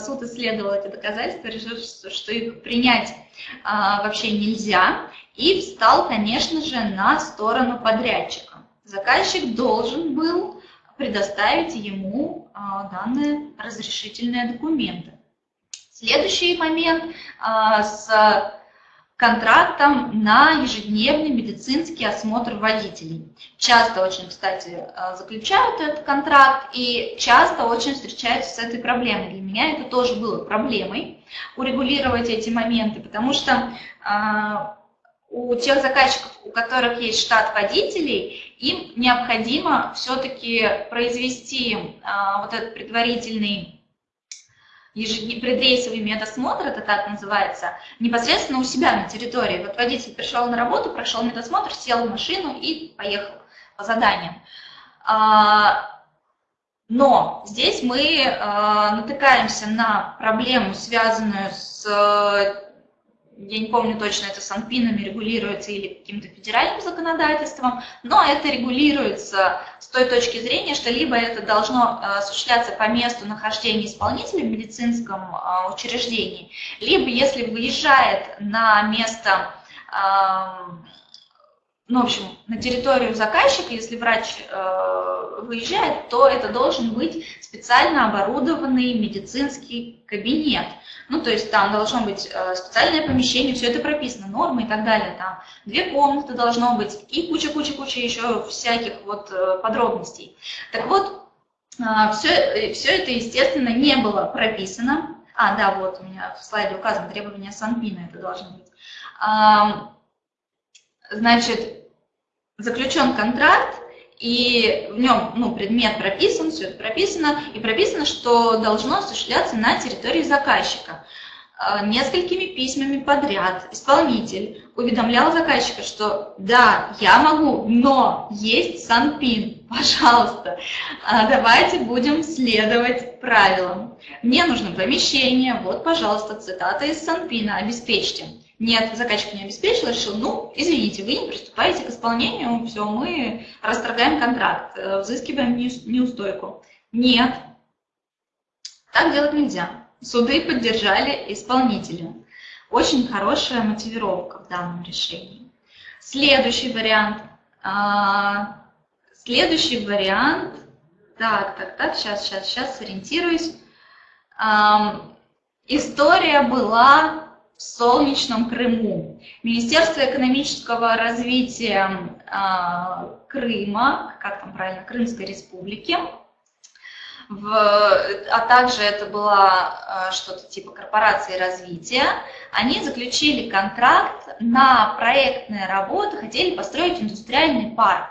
суд исследовал эти доказательства, решил, что, что их принять а, вообще нельзя, и встал, конечно же, на сторону подрядчика. Заказчик должен был предоставить ему а, данные разрешительные документы. Следующий момент а, с контрактом на ежедневный медицинский осмотр водителей. Часто очень, кстати, а, заключают этот контракт и часто очень встречаются с этой проблемой. Для меня это тоже было проблемой урегулировать эти моменты, потому что у тех заказчиков, у которых есть штат водителей, им необходимо все-таки произвести а, вот этот предварительный предрейсовый медосмотр, это так называется, непосредственно у себя на территории. Вот водитель пришел на работу, прошел медосмотр, сел в машину и поехал по заданиям. А, но здесь мы а, натыкаемся на проблему, связанную с я не помню точно, это санпинами регулируется или каким-то федеральным законодательством, но это регулируется с той точки зрения, что либо это должно э, осуществляться по месту нахождения исполнителя в медицинском э, учреждении, либо если выезжает на место ну, в общем, на территорию заказчика, если врач э, выезжает, то это должен быть специально оборудованный медицинский кабинет. Ну, то есть там должно быть э, специальное помещение, все это прописано, нормы и так далее. Там две комнаты должно быть и куча-куча-куча еще всяких вот э, подробностей. Так вот, э, все, все это, естественно, не было прописано. А, да, вот у меня в слайде указано требования Санпина, это должно быть. Значит, заключен контракт, и в нем ну, предмет прописан, все это прописано, и прописано, что должно осуществляться на территории заказчика. А, несколькими письмами подряд исполнитель уведомлял заказчика, что да, я могу, но есть санпин, пожалуйста, а, давайте будем следовать правилам. Мне нужно помещение, вот, пожалуйста, цитата из санпина, обеспечьте. Нет, заказчик не обеспечил, решил, ну, извините, вы не приступаете к исполнению, все, мы расторгаем контракт, э, взыскиваем неустойку. Нет, так делать нельзя. Суды поддержали исполнителя. Очень хорошая мотивировка в данном решении. Следующий вариант. А, следующий вариант. Так, так, так, сейчас, сейчас, сейчас сориентируюсь. История была в солнечном Крыму. Министерство экономического развития э, Крыма, как там правильно, Крымской республики, в, а также это была э, что-то типа корпорации развития, они заключили контракт на проектные работы, хотели построить индустриальный парк.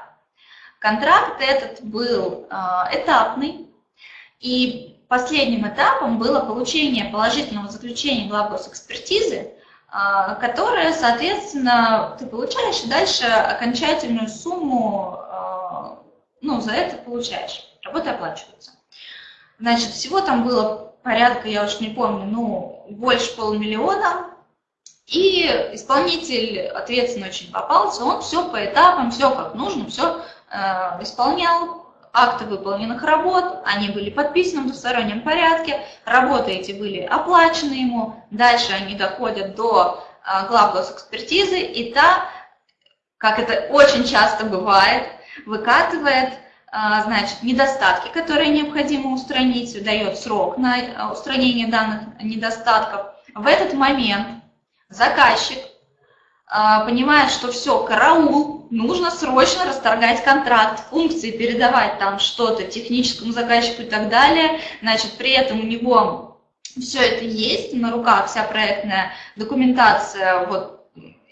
Контракт этот был э, этапный, и последним этапом было получение положительного заключения главгосэкспертизы, а, которая, соответственно, ты получаешь и дальше окончательную сумму а, ну, за это получаешь. Работа оплачивается. Значит, всего там было порядка, я уж не помню, ну, больше полумиллиона. И исполнитель ответственно очень попался, он все по этапам, все как нужно, все э, исполнял, акты выполненных работ, они были подписаны в двустороннем порядке, работы эти были оплачены ему, дальше они доходят до а, глав госэкспертизы, и та, как это очень часто бывает, выкатывает а, значит, недостатки, которые необходимо устранить, дает срок на а, устранение данных недостатков. В этот момент заказчик понимает, что все, караул, нужно срочно расторгать контракт, функции передавать там что-то техническому заказчику и так далее. Значит, при этом у него все это есть на руках, вся проектная документация, вот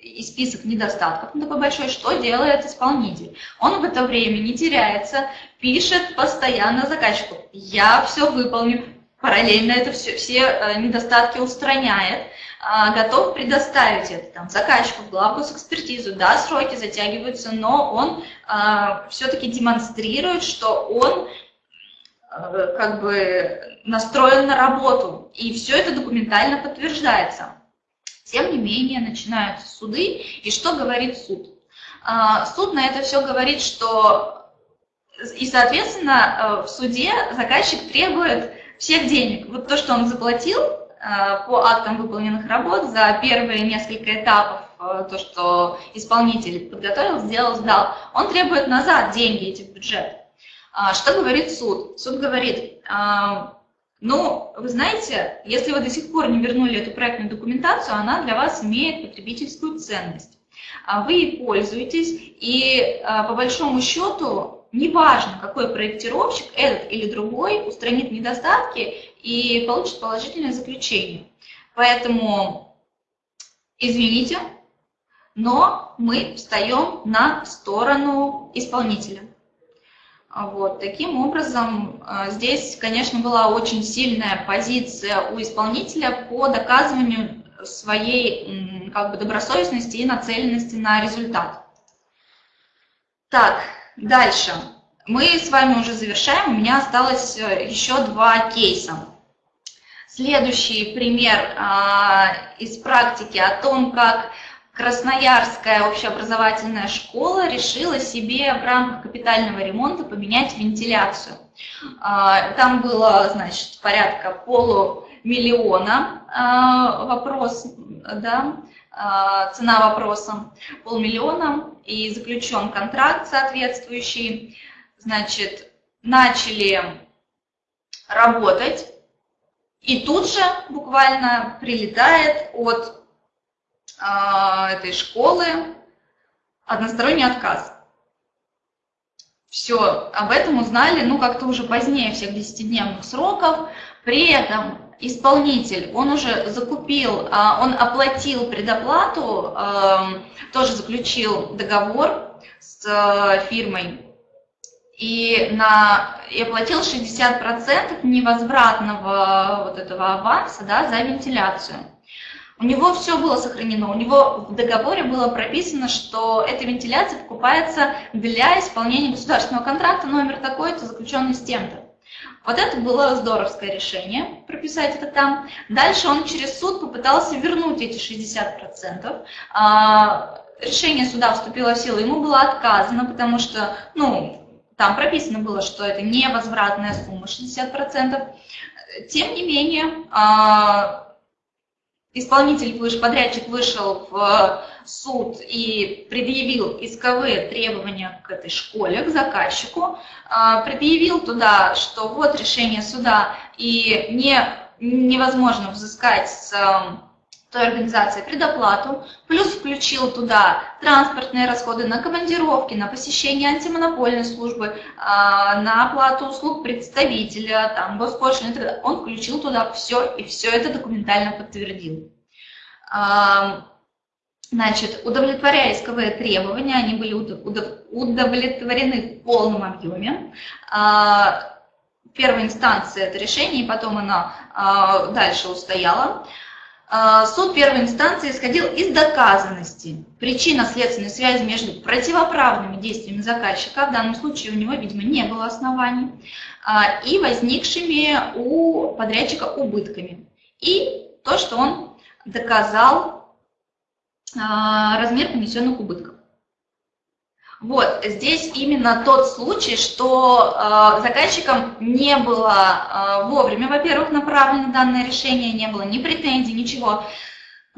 и список недостатков такой большой, что делает исполнитель? Он в это время не теряется, пишет постоянно заказчику, я все выполню, параллельно это все, все э, недостатки устраняет, готов предоставить это там, заказчику в главку с экспертизу. Да, сроки затягиваются, но он а, все-таки демонстрирует, что он а, как бы настроен на работу, и все это документально подтверждается. Тем не менее, начинаются суды, и что говорит суд? А, суд на это все говорит, что и, соответственно, в суде заказчик требует всех денег. Вот то, что он заплатил, Э, по актам выполненных работ за первые несколько этапов, э, то, что исполнитель подготовил, сделал, сдал, он требует назад деньги эти в бюджет. А, что говорит суд? Суд говорит, а, ну, вы знаете, если вы до сих пор не вернули эту проектную документацию, она для вас имеет потребительскую ценность. А вы ей пользуетесь, и по большому счету, неважно, какой проектировщик, этот или другой, устранит недостатки и получит положительное заключение. Поэтому, извините, но мы встаем на сторону исполнителя. Вот, таким образом, здесь, конечно, была очень сильная позиция у исполнителя по доказыванию своей как бы, добросовестности и нацеленности на результат. Так, дальше. Мы с вами уже завершаем, у меня осталось э, еще два кейса. Следующий пример а, из практики о том, как Красноярская общеобразовательная школа решила себе в рамках капитального ремонта поменять вентиляцию. А, там было, значит, порядка полумиллиона а, вопрос, да, цена вопроса полмиллиона, и заключен контракт соответствующий. Значит, начали работать, и тут же буквально прилетает от э, этой школы односторонний отказ. Все, об этом узнали, ну, как-то уже позднее всех 10-дневных сроков. При этом исполнитель, он уже закупил, а, он оплатил предоплату, эм, тоже заключил договор с э, фирмой и, на, и оплатил 60% невозвратного вот этого аванса да, за вентиляцию. У него все было сохранено, у него в договоре было прописано, что эта вентиляция покупается для исполнения государственного контракта номер такой-то, заключенный с тем-то. Вот это было здоровское решение, прописать это там. Дальше он через суд попытался вернуть эти 60%. А, решение суда вступило в силу, ему было отказано, потому что, ну, там прописано было, что это невозвратная сумма 60%. Тем не менее, а, исполнитель, подрядчик вышел в суд и предъявил исковые требования к этой школе, к заказчику, а, предъявил туда, что вот решение суда и не, невозможно взыскать с той организации предоплату, плюс включил туда транспортные расходы на командировки, на посещение антимонопольной службы, а, на оплату услуг представителя, там, госпошлины, он включил туда все и все это документально подтвердил. Значит, удовлетворяя исковые требования, они были удовлетворены в полном объеме. А, первой инстанции это решение, и потом оно а, дальше устояло. А, суд первой инстанции исходил из доказанности причинно-следственной связи между противоправными действиями заказчика, в данном случае у него, видимо, не было оснований, и возникшими у подрядчика убытками. И то, что он доказал а, размер понесенных убытков. Вот, здесь именно тот случай, что э, заказчикам не было э, вовремя, во-первых, направлено данное решение, не было ни претензий, ничего.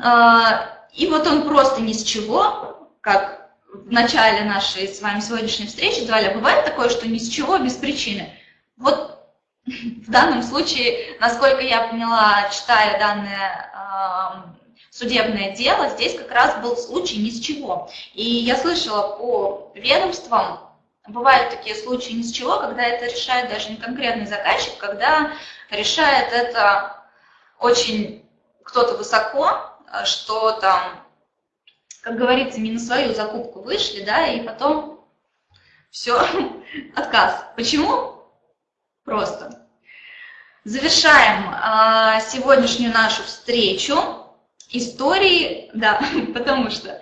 Э, и вот он просто ни с чего, как в начале нашей с вами сегодняшней встречи звали, а бывает такое, что ни с чего, без причины. Вот в данном случае, насколько я поняла, читая данное судебное дело, здесь как раз был случай ни с чего. И я слышала по ведомствам, бывают такие случаи ни с чего, когда это решает даже не конкретный заказчик, когда решает это очень кто-то высоко, что там, как говорится, не на свою закупку вышли, да, и потом все, отказ. Почему? Просто. Завершаем а, сегодняшнюю нашу встречу истории, да, потому что э,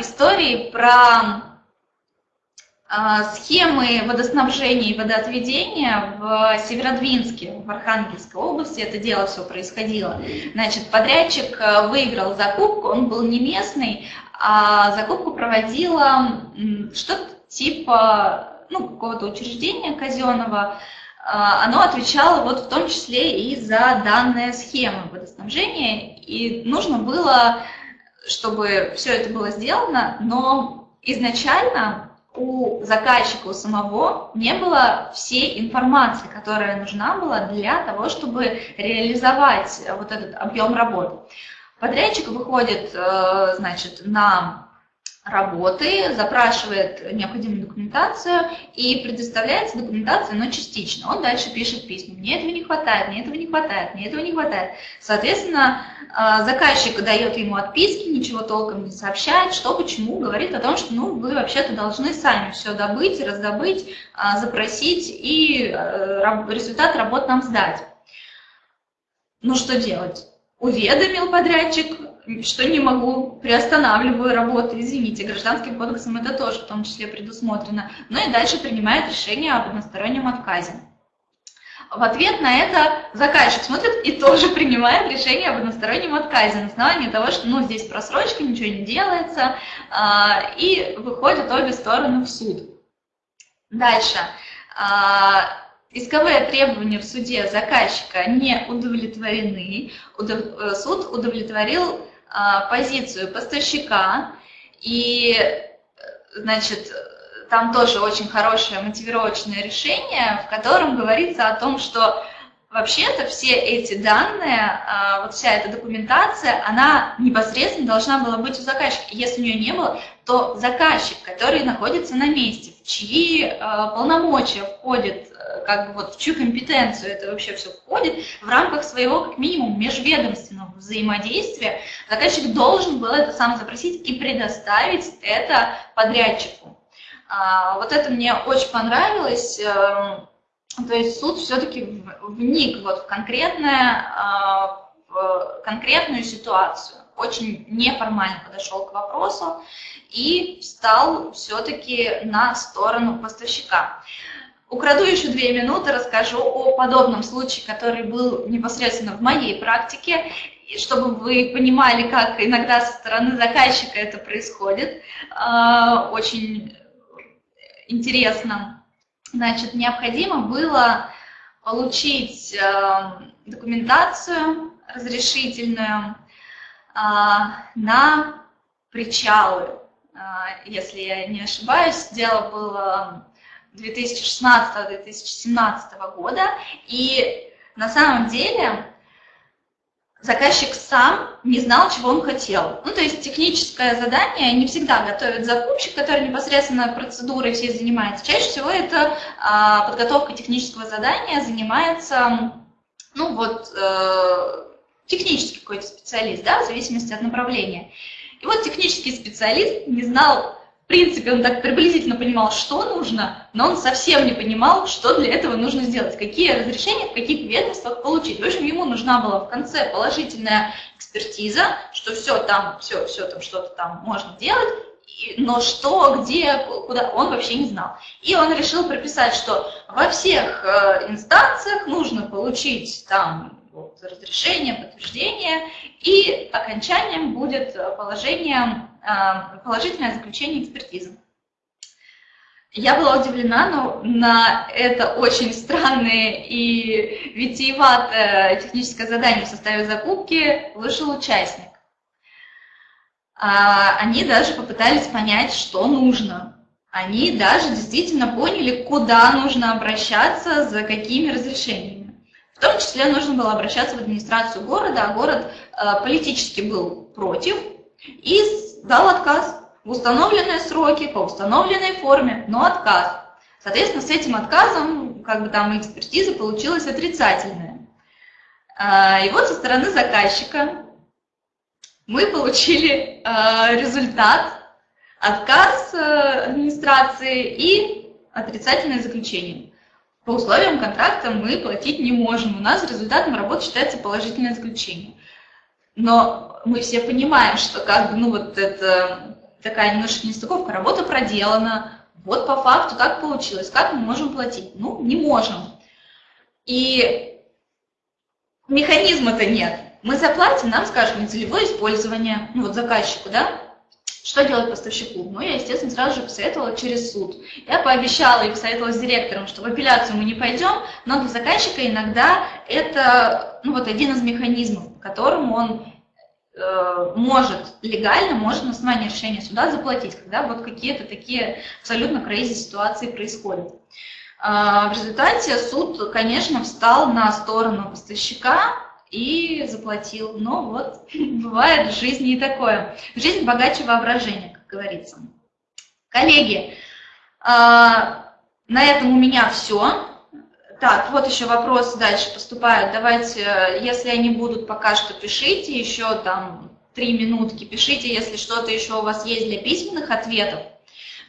истории про э, схемы водоснабжения и водоотведения в Северодвинске, в Архангельской области, это дело все происходило. Значит, подрядчик э, выиграл закупку, он был не местный, а закупку проводила что-то типа ну, какого-то учреждения казенного, а, оно отвечало вот в том числе и за данные схемы водоснабжения, и нужно было, чтобы все это было сделано, но изначально у заказчика, у самого не было всей информации, которая нужна была для того, чтобы реализовать вот этот объем работы. Подрядчик выходит, э, значит, на работы, запрашивает необходимую документацию и предоставляется документация, но частично. Он дальше пишет письма. Мне этого не хватает, мне этого не хватает, мне этого не хватает. Соответственно, а, заказчик дает ему отписки, ничего толком не сообщает, что, почему, говорит о том, что ну, вы вообще-то должны сами все добыть, раздобыть, а, запросить и э, результат работ нам сдать. Ну что делать? Уведомил подрядчик, что не могу, приостанавливаю работу, извините, гражданским кодексом это тоже в том числе предусмотрено, ну и дальше принимает решение об одностороннем отказе. В ответ на это заказчик смотрит и тоже принимает решение об одностороннем отказе на основании того, что ну, здесь просрочка, ничего не делается, а, и выходят обе стороны в суд. Дальше. А, Исковые требования в суде заказчика не удовлетворены. Э, суд удовлетворил позицию поставщика, и, значит, там тоже очень хорошее мотивировочное решение, в котором говорится о том, что вообще-то все эти данные, а, вот вся эта документация, она непосредственно должна была быть у заказчика. Если у нее не было, то заказчик, который находится на месте, в чьи а, полномочия входит как бы вот в чью компетенцию это вообще все входит, в рамках своего, как минимум, межведомственного взаимодействия, заказчик должен был это сам запросить и предоставить это подрядчику. А, вот это мне очень понравилось. Эм, то есть суд все-таки вник вот в, конкретное, а, в конкретную ситуацию, очень неформально подошел к вопросу и стал все-таки на сторону поставщика. Украду еще две минуты, расскажу о подобном случае, который был непосредственно в моей практике, чтобы вы понимали, как иногда со стороны заказчика это происходит. А, очень интересно. Значит, необходимо было получить а, документацию разрешительную а, на причалы. Если я не ошибаюсь, дело было 2016-2017 года. И на самом деле заказчик сам не знал, чего он хотел. Ну, то есть техническое задание не всегда готовит закупщик, который непосредственно процедурой всей занимается. Чаще всего это а, подготовка технического задания занимается, ну, вот, э, технический какой-то специалист, да, в зависимости от направления. И вот технический специалист не знал, в принципе, он так приблизительно понимал, что нужно, но он совсем не понимал, что для этого нужно сделать, какие разрешения в каких ведомствах получить. В общем, ему нужна была в конце положительная экспертиза, что все там, все, все там, что-то там можно делать, но что, где, куда, он вообще не знал. И он решил прописать, что во всех э, инстанциях нужно получить там вот, разрешение, подтверждение, и окончанием будет положение, э, положительное заключение экспертизы. Я была удивлена, но на это очень странное и витиеватое техническое задание в составе закупки вышел участник. А, они даже попытались понять, что нужно. Они даже действительно поняли, куда нужно обращаться, за какими разрешениями. В том числе нужно было обращаться в администрацию города, а город э, политически был против и дал отказ в установленные сроки, по установленной форме, но отказ. Соответственно, с этим отказом как бы там экспертиза получилась отрицательная. Э, и вот со стороны заказчика мы получили э, результат, отказ администрации и отрицательное заключение по условиям контракта мы платить не можем. У нас результатом работы считается положительное заключение. Но мы все понимаем, что как бы, ну вот это такая немножко нестыковка, работа проделана, вот по факту так получилось, как мы можем платить? Ну, не можем. И механизма-то нет. Мы заплатим, нам скажут, нецелевое использование, ну вот заказчику, да, что делать поставщику? Ну, я, естественно, сразу же посоветовала через суд. Я пообещала и посоветовала с директором, что в апелляцию мы не пойдем, но для заказчика иногда это ну, вот один из механизмов, которым он э, может легально, может на основании решения суда заплатить, когда вот какие-то такие абсолютно крейзи ситуации происходят. Э, в результате суд, конечно, встал на сторону поставщика, и заплатил. Но вот бывает в жизни и такое. Жизнь богаче воображения, как говорится. Коллеги, на этом у меня все. Так, вот еще вопросы дальше поступают. Давайте, если они будут пока что, пишите еще там три минутки, пишите, если что-то еще у вас есть для письменных ответов.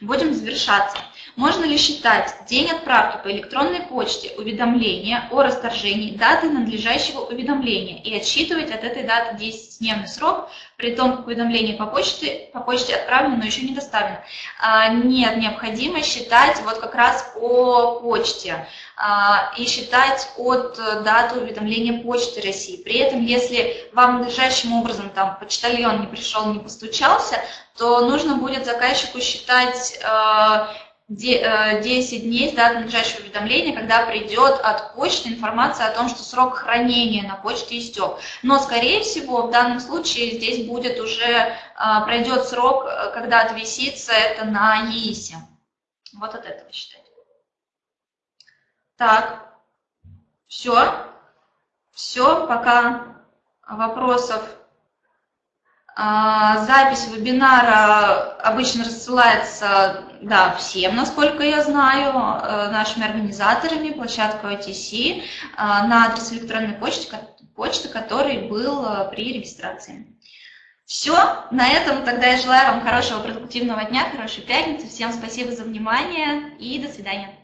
Будем завершаться. Можно ли считать день отправки по электронной почте уведомления о расторжении даты надлежащего уведомления и отсчитывать от этой даты 10-дневный срок, при том, как уведомление по почте, по почте отправлено, но еще не доставлено? А, нет, необходимо считать вот как раз по почте а, и считать от даты уведомления Почты России. При этом, если вам надлежащим образом там почтальон не пришел, не постучался, то нужно будет заказчику считать а, 10 э, дней с даты надлежащего уведомления, когда придет от почты информация о том, что срок хранения на почте истек. Но, скорее всего, в данном случае здесь будет уже, э, пройдет срок, э, когда отвисится это на ЕИСе. Вот от этого считать. Так, все. Все, пока вопросов запись вебинара обычно рассылается да, всем, насколько я знаю, э, нашими организаторами, площадкой OTC, а, на адрес электронной почты, почты, который был э, при регистрации. Все, на этом тогда я желаю вам хорошего продуктивного дня, хорошей пятницы. Всем спасибо за внимание и до свидания.